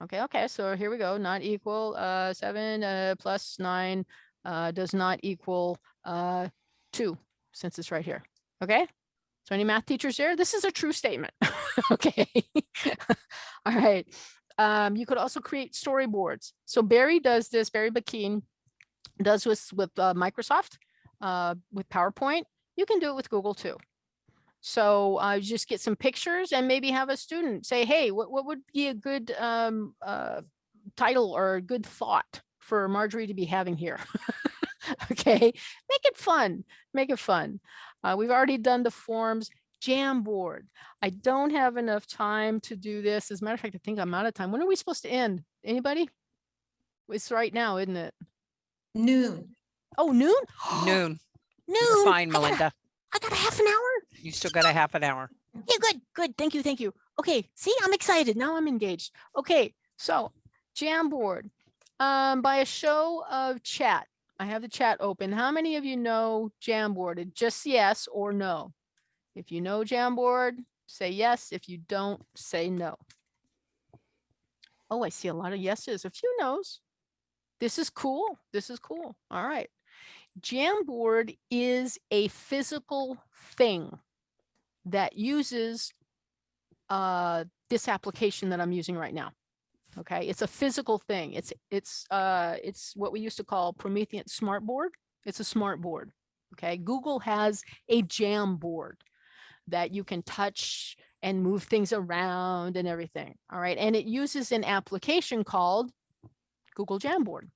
Okay, okay, so here we go, not equal, uh, seven, uh, plus nine, uh, does not equal, uh, two, since it's right here, okay? So any math teachers here? This is a true statement, okay? All right, um, you could also create storyboards. So Barry does this, Barry Bakeen does this with, uh, Microsoft, uh, with PowerPoint. You can do it with Google too. So uh, just get some pictures and maybe have a student say, hey, what, what would be a good um, uh, title or a good thought for Marjorie to be having here? okay, make it fun, make it fun. Uh, we've already done the forms, Jamboard. I don't have enough time to do this. As a matter of fact, I think I'm out of time. When are we supposed to end? Anybody? It's right now, isn't it? Noon. Oh, noon? Noon. Noon. You're fine, I got a- Melinda. I got a half an hour. You still got a half an hour. Yeah, good, good. Thank you, thank you. Okay, see, I'm excited. Now I'm engaged. Okay, so Jamboard. Um, by a show of chat, I have the chat open. How many of you know Jamboard? Just yes or no. If you know Jamboard, say yes. If you don't, say no. Oh, I see a lot of yeses, a few no's. This is cool. This is cool. All right. Jamboard is a physical thing that uses uh, this application that I'm using right now. Okay, it's a physical thing. It's it's uh it's what we used to call Promethean smart board. It's a smart board. Okay, Google has a jam board that you can touch and move things around and everything. All right, and it uses an application called Google Jamboard.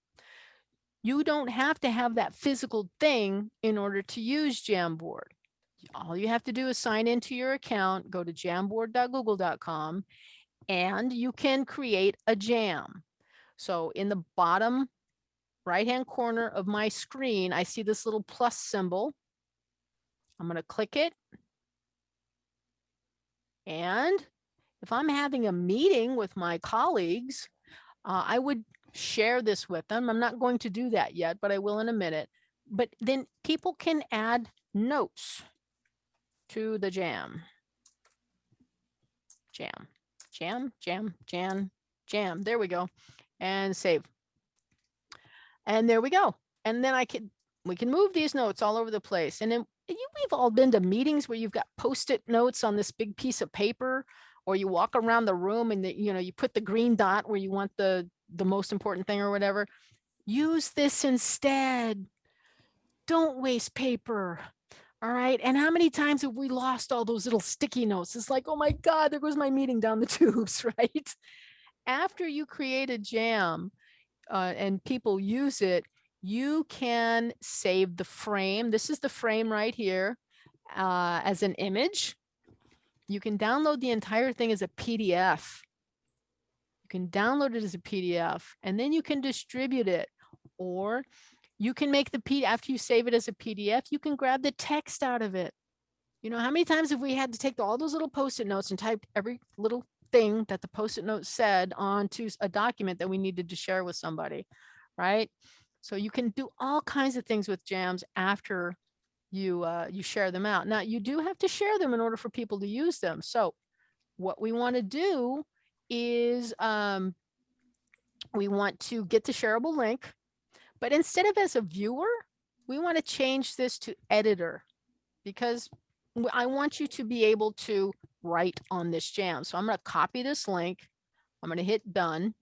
You don't have to have that physical thing in order to use Jamboard. All you have to do is sign into your account, go to jamboard.google.com, and you can create a jam. So in the bottom right-hand corner of my screen, I see this little plus symbol. I'm going to click it. And if I'm having a meeting with my colleagues, uh, I would share this with them. I'm not going to do that yet, but I will in a minute. But then people can add notes to the jam. Jam, jam, jam, jam, jam. There we go. And save. And there we go. And then I can, we can move these notes all over the place. And then you, we've all been to meetings where you've got post-it notes on this big piece of paper, or you walk around the room and the, you know, you put the green dot where you want the, the most important thing or whatever. Use this instead. Don't waste paper. All right. And how many times have we lost all those little sticky notes? It's like, oh my God, there goes my meeting down the tubes, right? After you create a jam uh, and people use it, you can save the frame. This is the frame right here uh, as an image. You can download the entire thing as a PDF. You can download it as a PDF and then you can distribute it or you can make the P after you save it as a PDF, you can grab the text out of it. You know, how many times have we had to take all those little post-it notes and type every little thing that the post-it note said onto a document that we needed to share with somebody, right? So you can do all kinds of things with jams after you uh, you share them out. Now you do have to share them in order for people to use them. So what we want to do is um, we want to get the shareable link, but instead of as a viewer, we want to change this to editor because I want you to be able to write on this jam. So I'm going to copy this link. I'm going to hit done.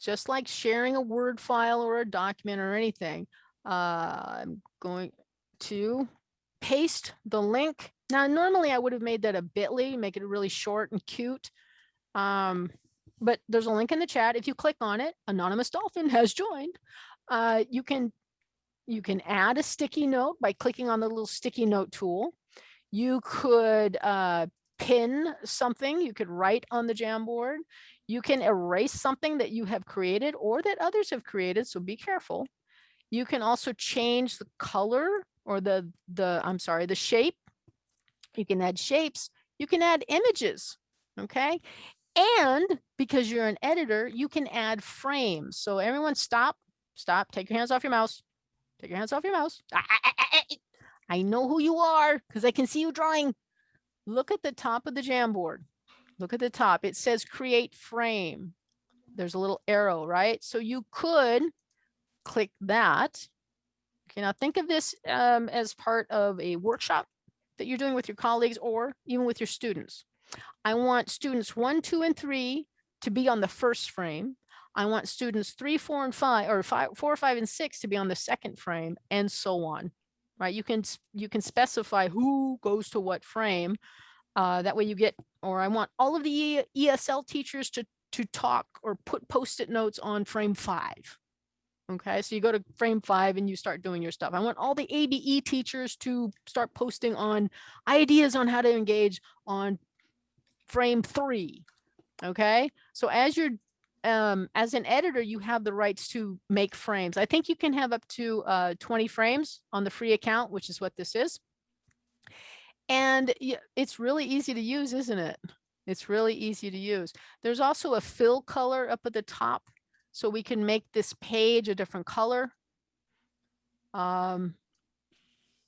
Just like sharing a Word file or a document or anything, uh, I'm going to paste the link. Now, normally I would have made that a bit.ly, make it really short and cute. Um, but there's a link in the chat. If you click on it, Anonymous Dolphin has joined. Uh, you can you can add a sticky note by clicking on the little sticky note tool. You could uh, pin something. You could write on the Jamboard. You can erase something that you have created or that others have created. So be careful. You can also change the color or the the I'm sorry the shape. You can add shapes. You can add images. Okay, and because you're an editor, you can add frames. So everyone stop, stop, take your hands off your mouse. Take your hands off your mouse. Ah, ah, ah. I know who you are because I can see you drawing. Look at the top of the Jamboard. Look at the top. It says create frame. There's a little arrow, right? So you could click that. Okay, now think of this um, as part of a workshop that you're doing with your colleagues or even with your students. I want students one, two, and three to be on the first frame. I want students three, four, and five, or five, four, five, and six to be on the second frame, and so on. Right? You can you can specify who goes to what frame. Uh, that way you get, or I want all of the ESL teachers to to talk or put post-it notes on frame five. Okay, so you go to frame five and you start doing your stuff. I want all the ABE teachers to start posting on ideas on how to engage on frame three. Okay, so as you're um, as an editor, you have the rights to make frames. I think you can have up to uh, 20 frames on the free account, which is what this is. And it's really easy to use, isn't it? It's really easy to use. There's also a fill color up at the top, so we can make this page a different color. Um,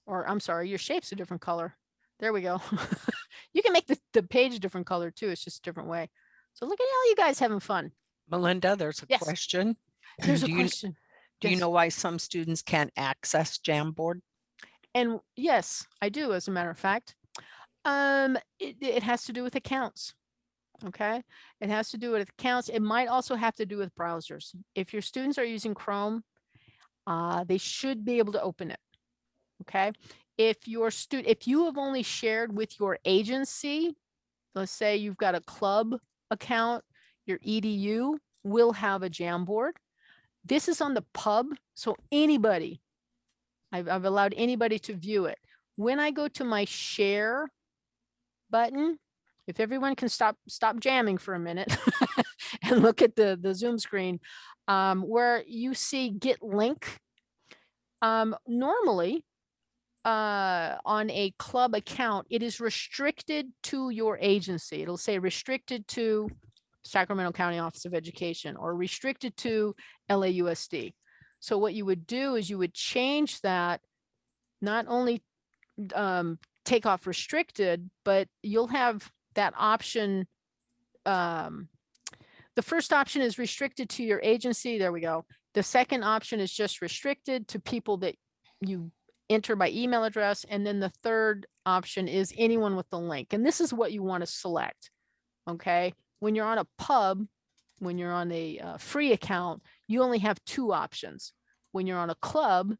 or I'm sorry, your shape's a different color. There we go. you can make the, the page a different color too. It's just a different way. So look at all you guys having fun. Melinda, there's a Yes. question. There's a Do you- question. Do you know why some students can't access Jamboard? And yes, I do, as a matter of fact. Um, it, it has to do with accounts. Okay, it has to do with accounts. It might also have to do with browsers. If your students are using Chrome, uh, they should be able to open it. Okay, if your student, if you have only shared with your agency, let's say you've got a club account, your EDU will have a Jamboard. This is on the pub, so anybody, I've, I've allowed anybody to view it. When I go to my share button, if everyone can stop stop jamming for a minute and look at the the Zoom screen, um, where you see get link. Um, normally, uh, on a club account, it is restricted to your agency. It'll say restricted to Sacramento County Office of Education or restricted to LAUSD. So what you would do is you would change that, not only um, take off restricted, but you'll have that option. Um, the first option is restricted to your agency. There we go. The second option is just restricted to people that you enter by email address. And then the third option is anyone with the link. And this is what you want to select. Okay. When you're on a pub, when you're on a uh, free account, you only have two options. When you're on a club,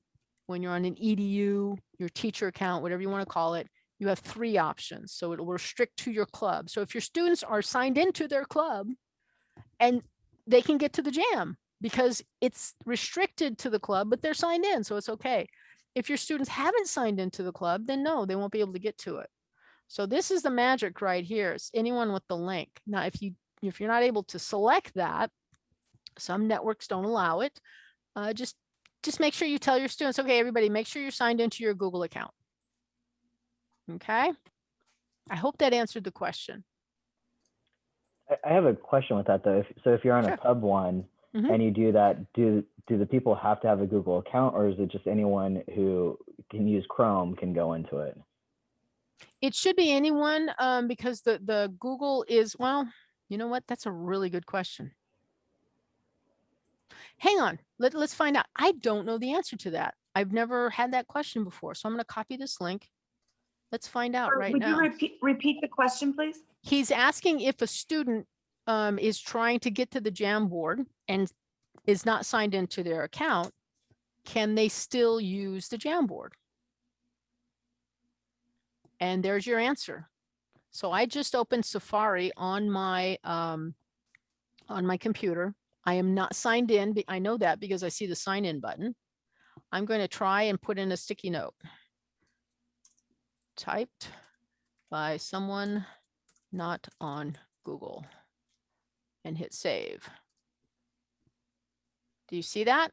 when you're on an EDU, your teacher account, whatever you want to call it, you have three options. So it will restrict to your club. So if your students are signed into their club and they can get to the jam because it's restricted to the club, but they're signed in, so it's okay. If your students haven't signed into the club, then no, they won't be able to get to it. So this is the magic right here. It's anyone with the link. Now, if you if you're not able to select that, some networks don't allow it. Uh, just just make sure you tell your students, okay, everybody, make sure you're signed into your Google account. Okay. I hope that answered the question. I- I have a question with that though. If, so if you're on Sure. a pub one Mhm. and you do that, do do the people have to have a Google account, or is it just anyone who can use Chrome can go into it? It should be anyone um, because the the Google is well. You know what? That's a really good question. Hang on. Let, let's find out. I don't know the answer to that. I've never had that question before. So I'm going to copy this link. Let's find out Or right Would now. you repeat, repeat the question, please? He's asking if a student um, is trying to get to the Jamboard and is not signed into their account, can they still use the Jamboard? And there's your answer. So I just opened Safari on my um, on my computer. I am not signed in. I know that because I see the sign in button. I'm going to try and put in a sticky note. Typed by someone not on Google and hit save. Do you see that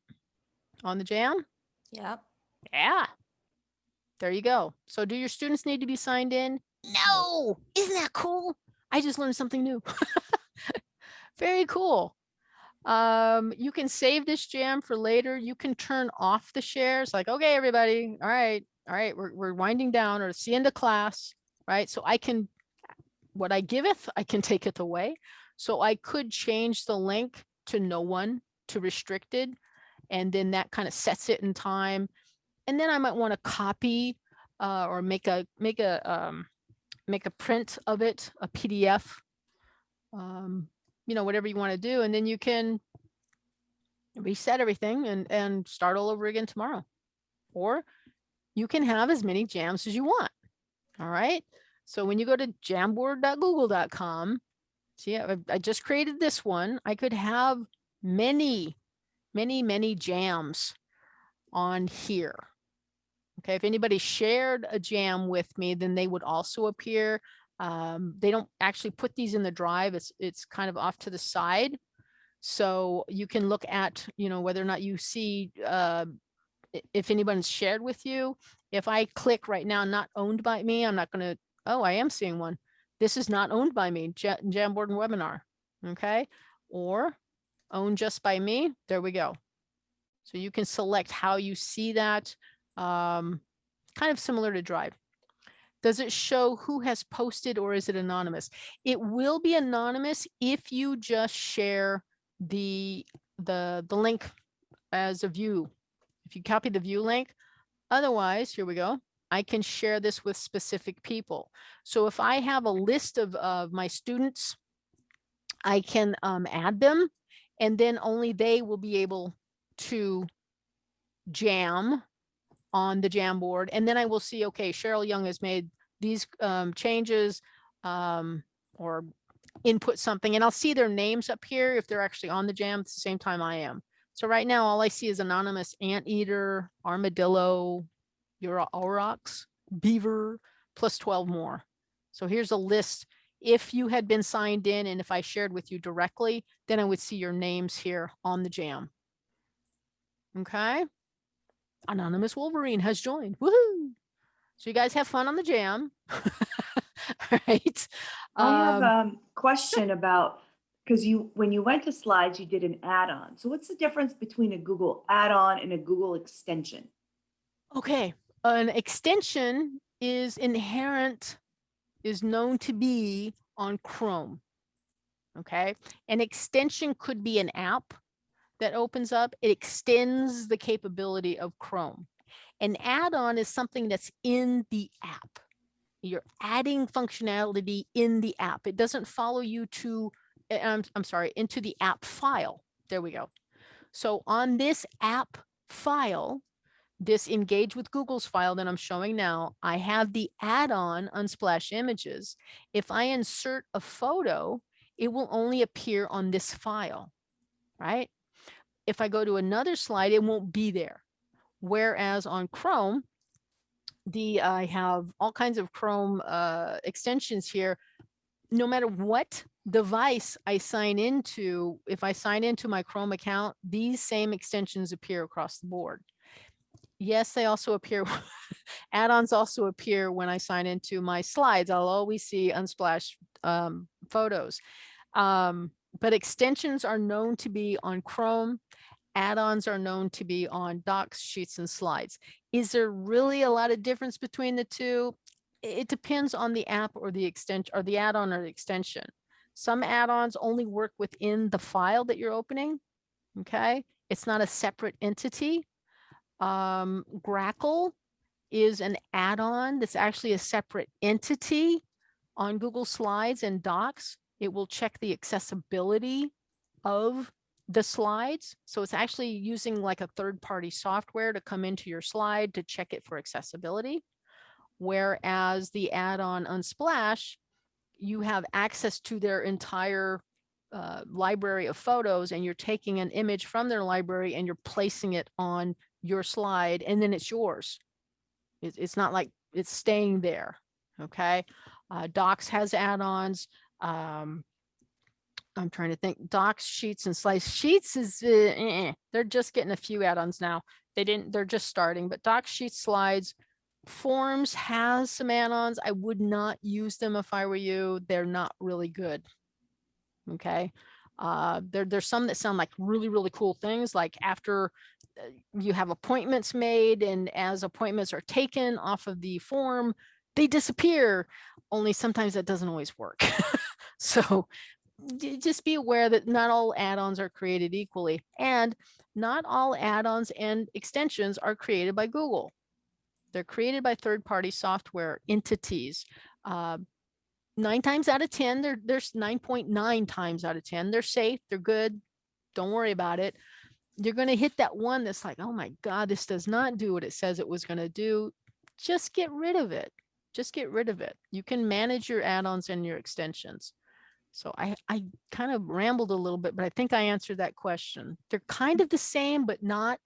on the jam? Yep. Yeah. There you go. So do your students need to be signed in? No. Isn't that cool? I just learned something new. Very cool. Um, you can save this jam for later. You can turn off the shares like, okay, everybody. All right. All right. We're, we're winding down or it's the end of class, right? So I can, what I giveth, I can take it away. So I could change the link to no one to restricted. And then that kind of sets it in time. And then I might want to copy uh, or make a make a um, make a print of it, a PDF, um, you know, whatever you want to do, and then you can reset everything and and start all over again tomorrow. Or you can have as many jams as you want. All right. So when you go to jamboard.google.com, see, I, I just created this one. I could have many, many, many jams on here. Okay, if anybody shared a jam with me, then they would also appear. Um, they don't actually put these in the drive. It's it's kind of off to the side. So you can look at, you know, whether or not you see uh, if anyone's shared with you. If I click right now, not owned by me, I'm not going to, oh, I am seeing one. This is not owned by me, Ja- Jamboard and Webinar. Okay, or owned just by me. There we go. So you can select how you see that, um, kind of similar to Drive. Does it show who has posted or is it anonymous? It will be anonymous if you just share the, the, the link as a view. If you copy the view link, otherwise, here we go. I can share this with specific people. So if I have a list of, of my students I can um, add them and then only they will be able to jam on the Jamboard. And then I will see, okay, Cheryl Young has made these um, changes um, or input something and I'll see their names up here if they're actually on the jam at the same time I am. So right now, all I see is anonymous anteater, armadillo, Euro aurochs, beaver, plus 12 more. So here's a list. If you had been signed in and if I shared with you directly, then I would see your names here on the jam. Okay. Anonymous Wolverine has joined. Woohoo! So you guys have fun on the jam. All right. I have Um, a question about, because you, when you went to slides, you did an add-on. So what's the difference between a Google add-on and a Google extension? Okay, an extension is inherent, is known to be on Chrome. Okay, an extension could be an app that opens up. It extends the capability of Chrome. An add-on is something that's in the app. You're adding functionality in the app. It doesn't follow you to, eh, I'm, I'm sorry, into the app file. There we go. So on this app file, this engage with Google's file that I'm showing now, I have the add-on Unsplash images. If I insert a photo, it will only appear on this file, right? If I go to another slide, it won't be there. Whereas on Chrome, the I have all kinds of Chrome uh, extensions here. No matter what device I sign into, if I sign into my Chrome account, these same extensions appear across the board. Yes, they also appear, add-ons also appear when I sign into my slides. I'll always see Unsplash um, photos. Um, but extensions are known to be on Chrome. Add-ons are known to be on docs, sheets, and slides. Is there really a lot of difference between the two? It depends on the app or the extension or the add-on or the extension. Some add-ons only work within the file that you're opening. Okay, it's not a separate entity. Um, Grackle is an add-on that's actually a separate entity on Google Slides and Docs. It will check the accessibility of the slides. So it's actually using like a third-party software to come into your slide to check it for accessibility. Whereas the add-on Unsplash, you have access to their entire uh, library of photos and you're taking an image from their library and you're placing it on your slide and then it's yours. It, it's not like it's staying there. Okay. Uh, Docs has add-ons. Um, I'm trying to think docs, sheets and slice Sheets is, uh, eh, eh. they're just getting a few add-ons now. They didn't, they're just starting, but docs, sheets, slides, forms has some add-ons. I would not use them if I were you. They're not really good. Okay. Uh, there, there's some that sound like really, really cool things like after you have appointments made and as appointments are taken off of the form, they disappear. Only sometimes that doesn't always work. so just be aware that not all add-ons are created equally and not all add-ons and extensions are created by Google. They're created by third-party software entities. Uh, nine times out of 10, they're, there's 9.9 times out of 10. They're safe, they're good. Don't worry about it. You're going to hit that one that's like, oh my God, this does not do what it says it was going to do. Just get rid of it. Just get rid of it. You can manage your add-ons and your extensions. So I, I kind of rambled a little bit, but I think I answered that question. They're kind of the same, but not.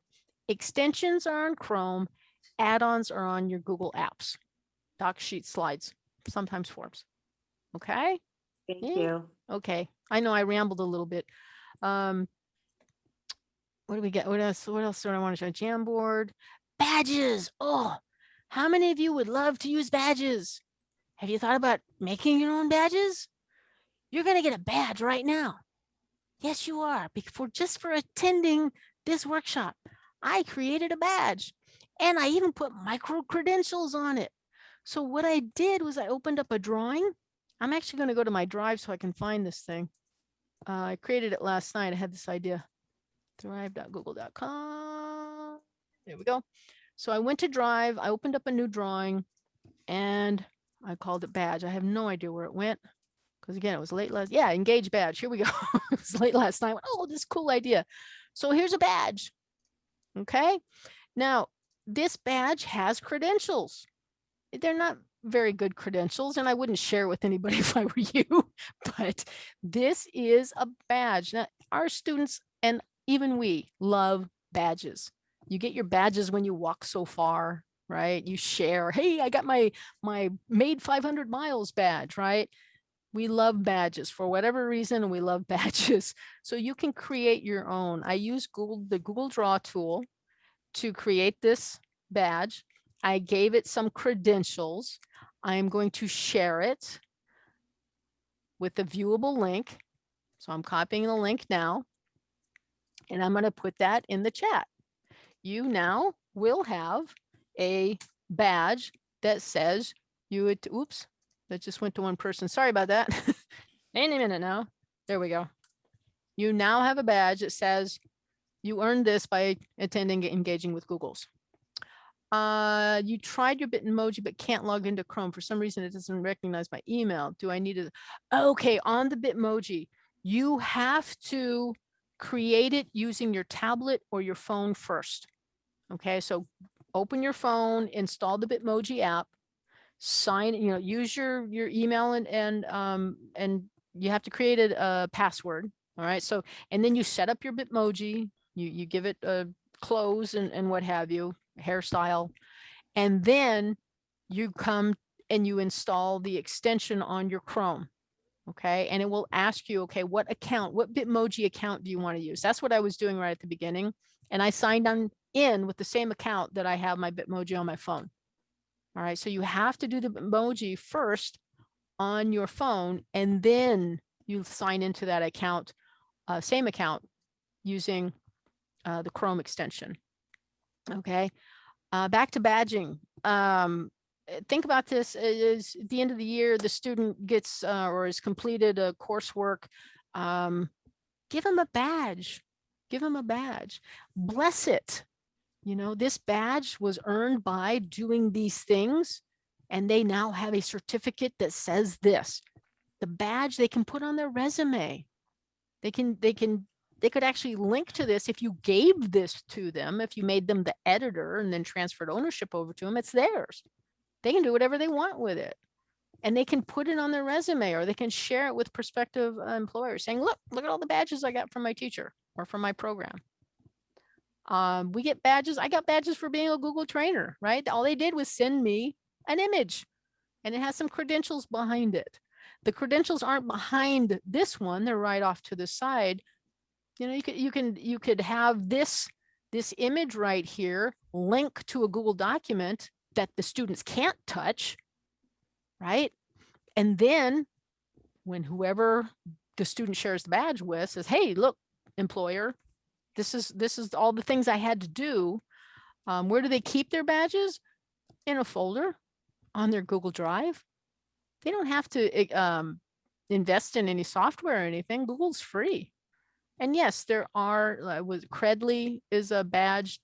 Extensions are on Chrome, add-ons are on your Google apps, doc sheet slides, sometimes forms. Okay, Thank Yeah. you. okay. I know I rambled a little bit. Um, what do we get? What else? What else do I want to show? Jamboard, badges. Oh, how many of you would love to use badges? Have you thought about making your own badges? You're going to get a badge right now. Yes, you are. Before just for attending this workshop, I created a badge and I even put micro credentials on it. So what I did was I opened up a drawing. I'm actually going to go to my drive so I can find this thing. Uh, I created it last night. I had this idea. Drive.google.com. There we go. So I went to Drive. I opened up a new drawing and I called it badge. I have no idea where it went. Because again, it was late last, yeah, engage badge. Here we go. it was late last night. Oh, this cool idea. So here's a badge. Okay. Now, this badge has credentials. They're not very good credentials, and I wouldn't share with anybody if I were you, but this is a badge. Now, our students and even we love badges. You get your badges when you walk so far, right? You share, hey, I got my my made 500 miles badge, right? We love badges for whatever reason. We love badges. So you can create your own. I use Google, the Google Draw tool to create this badge. I gave it some credentials. I am going to share it with the viewable link. So I'm copying the link now. And I'm going to put that in the chat. You now will have a badge that says you would, oops, that just went to one person. Sorry about that. Any minute now. There we go. You now have a badge that says you earned this by attending engaging with Google's. Uh, you tried your Bitmoji but can't log into Chrome. For some reason, it doesn't recognize my email. Do I need to? Okay, on the Bitmoji, you have to create it using your tablet or your phone first. Okay, so open your phone, install the Bitmoji app, sign, you know, use your your email and and um and you have to create a, a password. All right, so and then you set up your Bitmoji. You you give it a clothes and and what have you, hairstyle, and then you come and you install the extension on your Chrome. Okay, and it will ask you, okay, what account, what Bitmoji account do you want to use? That's what I was doing right at the beginning. And I signed on in with the same account that I have my Bitmoji on my phone. All right, so you have to do the Bitmoji first on your phone, and then you sign into that account, uh, same account, using uh, the Chrome extension. Okay, uh, back to badging. Um, think about this is at the end of the year, the student gets uh, or has completed a coursework. Um, give them a badge. Give them a badge. Bless it. You know, this badge was earned by doing these things, and they now have a certificate that says this. The badge they can put on their resume. They can, they can, they could actually link to this if you gave this to them, if you made them the editor and then transferred ownership over to them, it's theirs. They can do whatever they want with it. And they can put it on their resume or they can share it with prospective uh, employers saying, look, look at all the badges I got from my teacher or from my program. Um, we get badges. I got badges for being a Google trainer, right? All they did was send me an image and it has some credentials behind it. The credentials aren't behind this one. They're right off to the side. You know, you could, you can, you could have this, this image right here link to a Google document that the students can't touch, right? And then when whoever the student shares the badge with says, hey, look, employer, this is this is all the things I had to do. Um, where do they keep their badges? In a folder on their Google Drive. They don't have to um, invest in any software or anything. Google's free. And yes, there are, uh, with Credly is a badge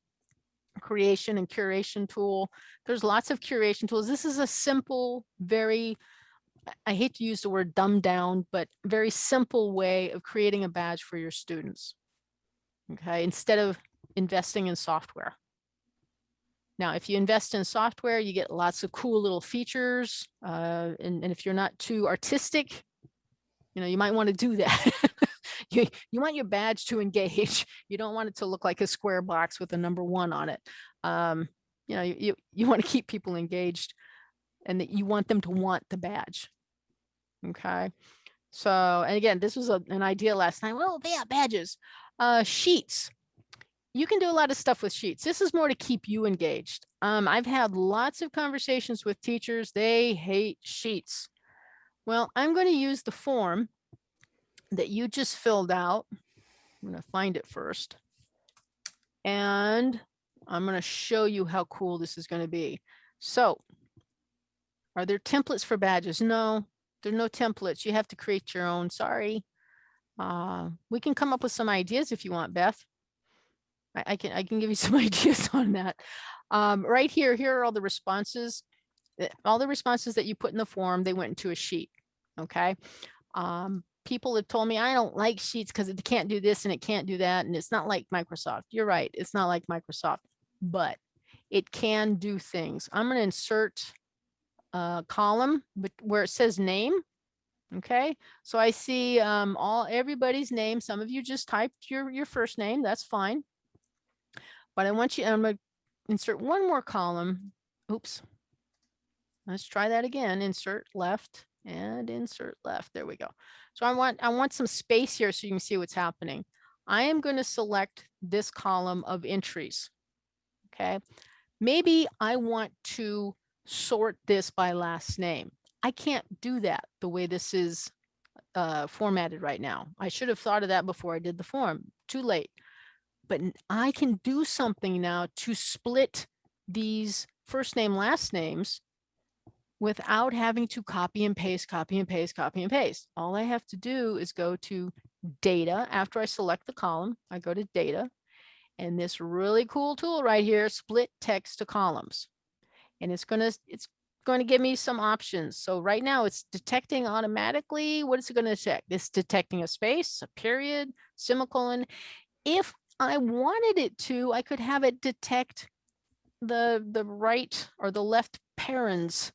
creation and curation tool. There's lots of curation tools. This is a simple, very, I hate to use the word dumbed down, but very simple way of creating a badge for your students okay, instead of investing in software. Now, if you invest in software, you get lots of cool little features. Uh, and, and if you're not too artistic, you know, you might want to do that. you, you want your badge to engage. You don't want it to look like a square box with a number one on it. Um, you know, you, you, want to keep people engaged and that you want them to want the badge. Okay. So, and again, this was a, an idea last night. Well, yeah, badges. Uh, sheets. You can do a lot of stuff with sheets. This is more to keep you engaged. Um, I've had lots of conversations with teachers. They hate sheets. Well, I'm going to use the form that you just filled out. I'm going to find it first. And I'm going to show you how cool this is going to be. So are there templates for badges? No, there are no templates. You have to create your own. Sorry. Uh, we can come up with some ideas if you want, Beth. I, I can I can give you some ideas on that. Um, right here, here are all the responses. Eh, all the responses that you put in the form, they went into a sheet. Okay. Um, people have told me I don't like Sheets because it can't do this and it can't do that. And it's not like Microsoft. You're right. It's not like Microsoft, but it can do things. I'm going to insert a column where it says name. Okay, so I see um, all everybody's name. Some of you just typed your your first name. That's fine. But I want you. I'm going to insert one more column. Oops. Let's try that again. Insert left and insert left. There we go. So I want I want some space here so you can see what's happening. I am going to select this column of entries. Okay. Maybe I want to sort this by last name. I can't do that the way this is uh, formatted right now. I should have thought of that before I did the form. Too late. But I can do something now to split these first name, last names without having to copy and paste, copy and paste, copy and paste. All I have to do is go to data. After I select the column, I go to data and this really cool tool right here, split text to columns. And it's gonna, it's going to give me some options. So right now it's detecting automatically. What is it going to detect? It's detecting a space, a period, semicolon. If I wanted it to, I could have it detect the, the right or the left parens,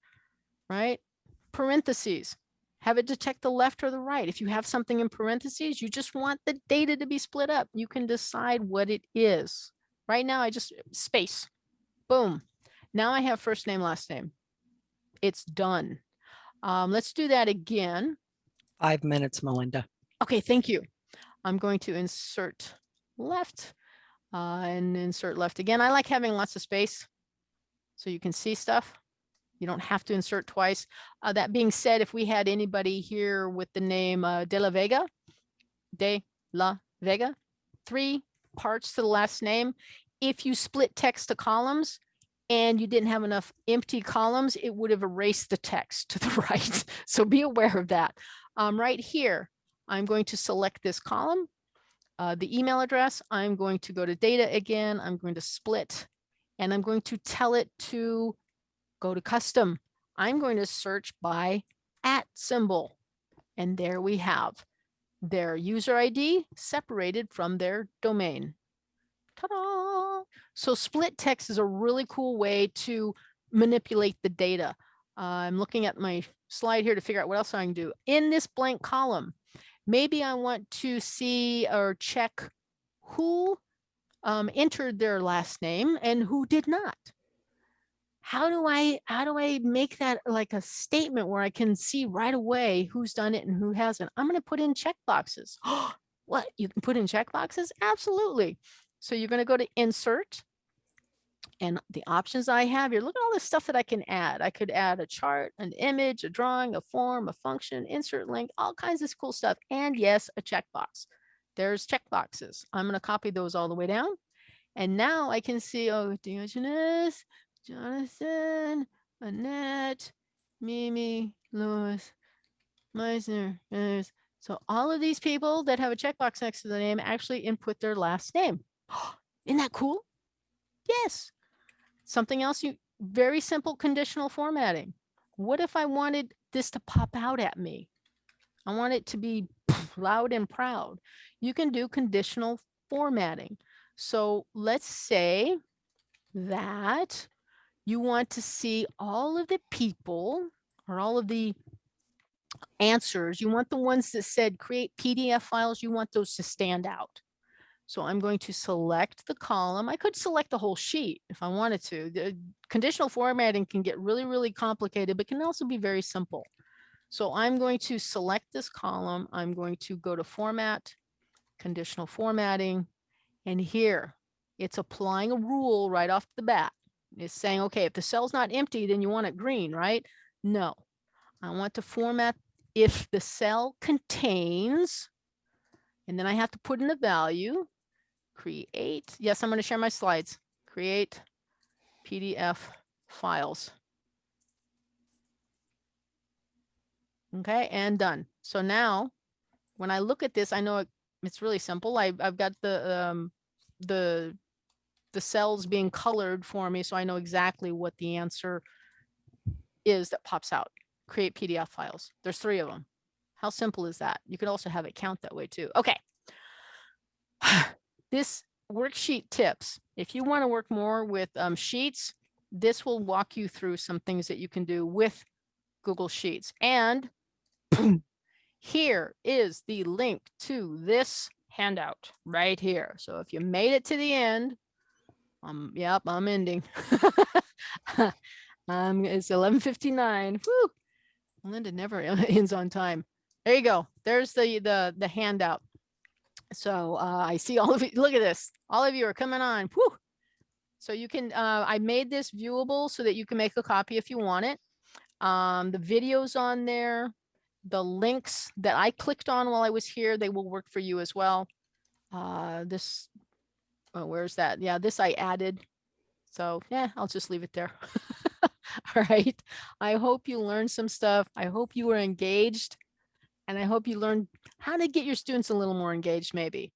right? Parentheses, have it detect the left or the right. If you have something in parentheses, you just want the data to be split up. You can decide what it is. Right now, I just space, boom. Now I have first name, last name. It's done. Um, let's do that again. Five minutes, Melinda. Okay, thank you. I'm going to insert left uh, and insert left again. I like having lots of space so you can see stuff. You don't have to insert twice. Uh, that being said, if we had anybody here with the name uh, De La Vega, De La Vega, three parts to the last name. If you split text to columns and you didn't have enough empty columns, it would have erased the text to the right. So be aware of that. Um, right here, I'm going to select this column, uh, the email address. I'm going to go to data again. I'm going to split and I'm going to tell it to go to custom. I'm going to search by at symbol. And there we have their user ID separated from their domain. Ta-da! So split text is a really cool way to manipulate the data. Uh, I'm looking at my slide here to figure out what else I can do. In this blank column, maybe I want to see or check who um, entered their last name and who did not. How do I how do I make that like a statement where I can see right away who's done it and who hasn't? I'm going to put in check boxes. what you can put in check boxes? Absolutely. So you're going to go to insert and the options I have here, look at all the stuff that I can add. I could add a chart, an image, a drawing, a form, a function, insert link, all kinds of cool stuff. And yes, a checkbox. There's checkboxes. I'm going to copy those all the way down. And now I can see, oh, Diogenes, Jonathan, Annette, Mimi, Louis, Meisner. Meisner. So all of these people that have a checkbox next to the name actually input their last name. Isn't that cool? Yes. Something else you very simple conditional formatting. What if I wanted this to pop out at me? I want it to be loud and proud. You can do conditional formatting. So let's say that you want to see all of the people or all of the answers. You want the ones that said create PDF files. You want those to stand out. So I'm going to select the column. I could select the whole sheet if I wanted to. The conditional formatting can get really, really complicated, but can also be very simple. So I'm going to select this column. I'm going to go to format, conditional formatting, and here it's applying a rule right off the bat. It's saying, okay, if the cell's not empty, then you want it green, right? No, I want to format if the cell contains, and then I have to put in a value, create, yes, I'm going to share my slides, create PDF files. Okay, and done. So now when I look at this, I know it, it's really simple. I, I've got the, um, the, the cells being colored for me, so I know exactly what the answer is that pops out. Create PDF files. There's three of them. How simple is that? You could also have it count that way too. Okay. This worksheet tips, if you want to work more with um, sheets, this will walk you through some things that you can do with Google Sheets. And here is the link to this handout right here. So if you made it to the end, um, yep, I'm ending. um, it's 11:59. Whew. Linda never ends on time. There you go. There's the the the handout. So uh, I see all of you. Look at this. All of you are coming on. Whew. So you can. Uh, I made this viewable so that you can make a copy if you want it. Um, the videos on there, the links that I clicked on while I was here, they will work for you as well. Uh, this. Oh, where's that? Yeah, this I added. So yeah, I'll just leave it there. All right. I hope you learned some stuff. I hope you were engaged. And I hope you learned how to get your students a little more engaged, maybe.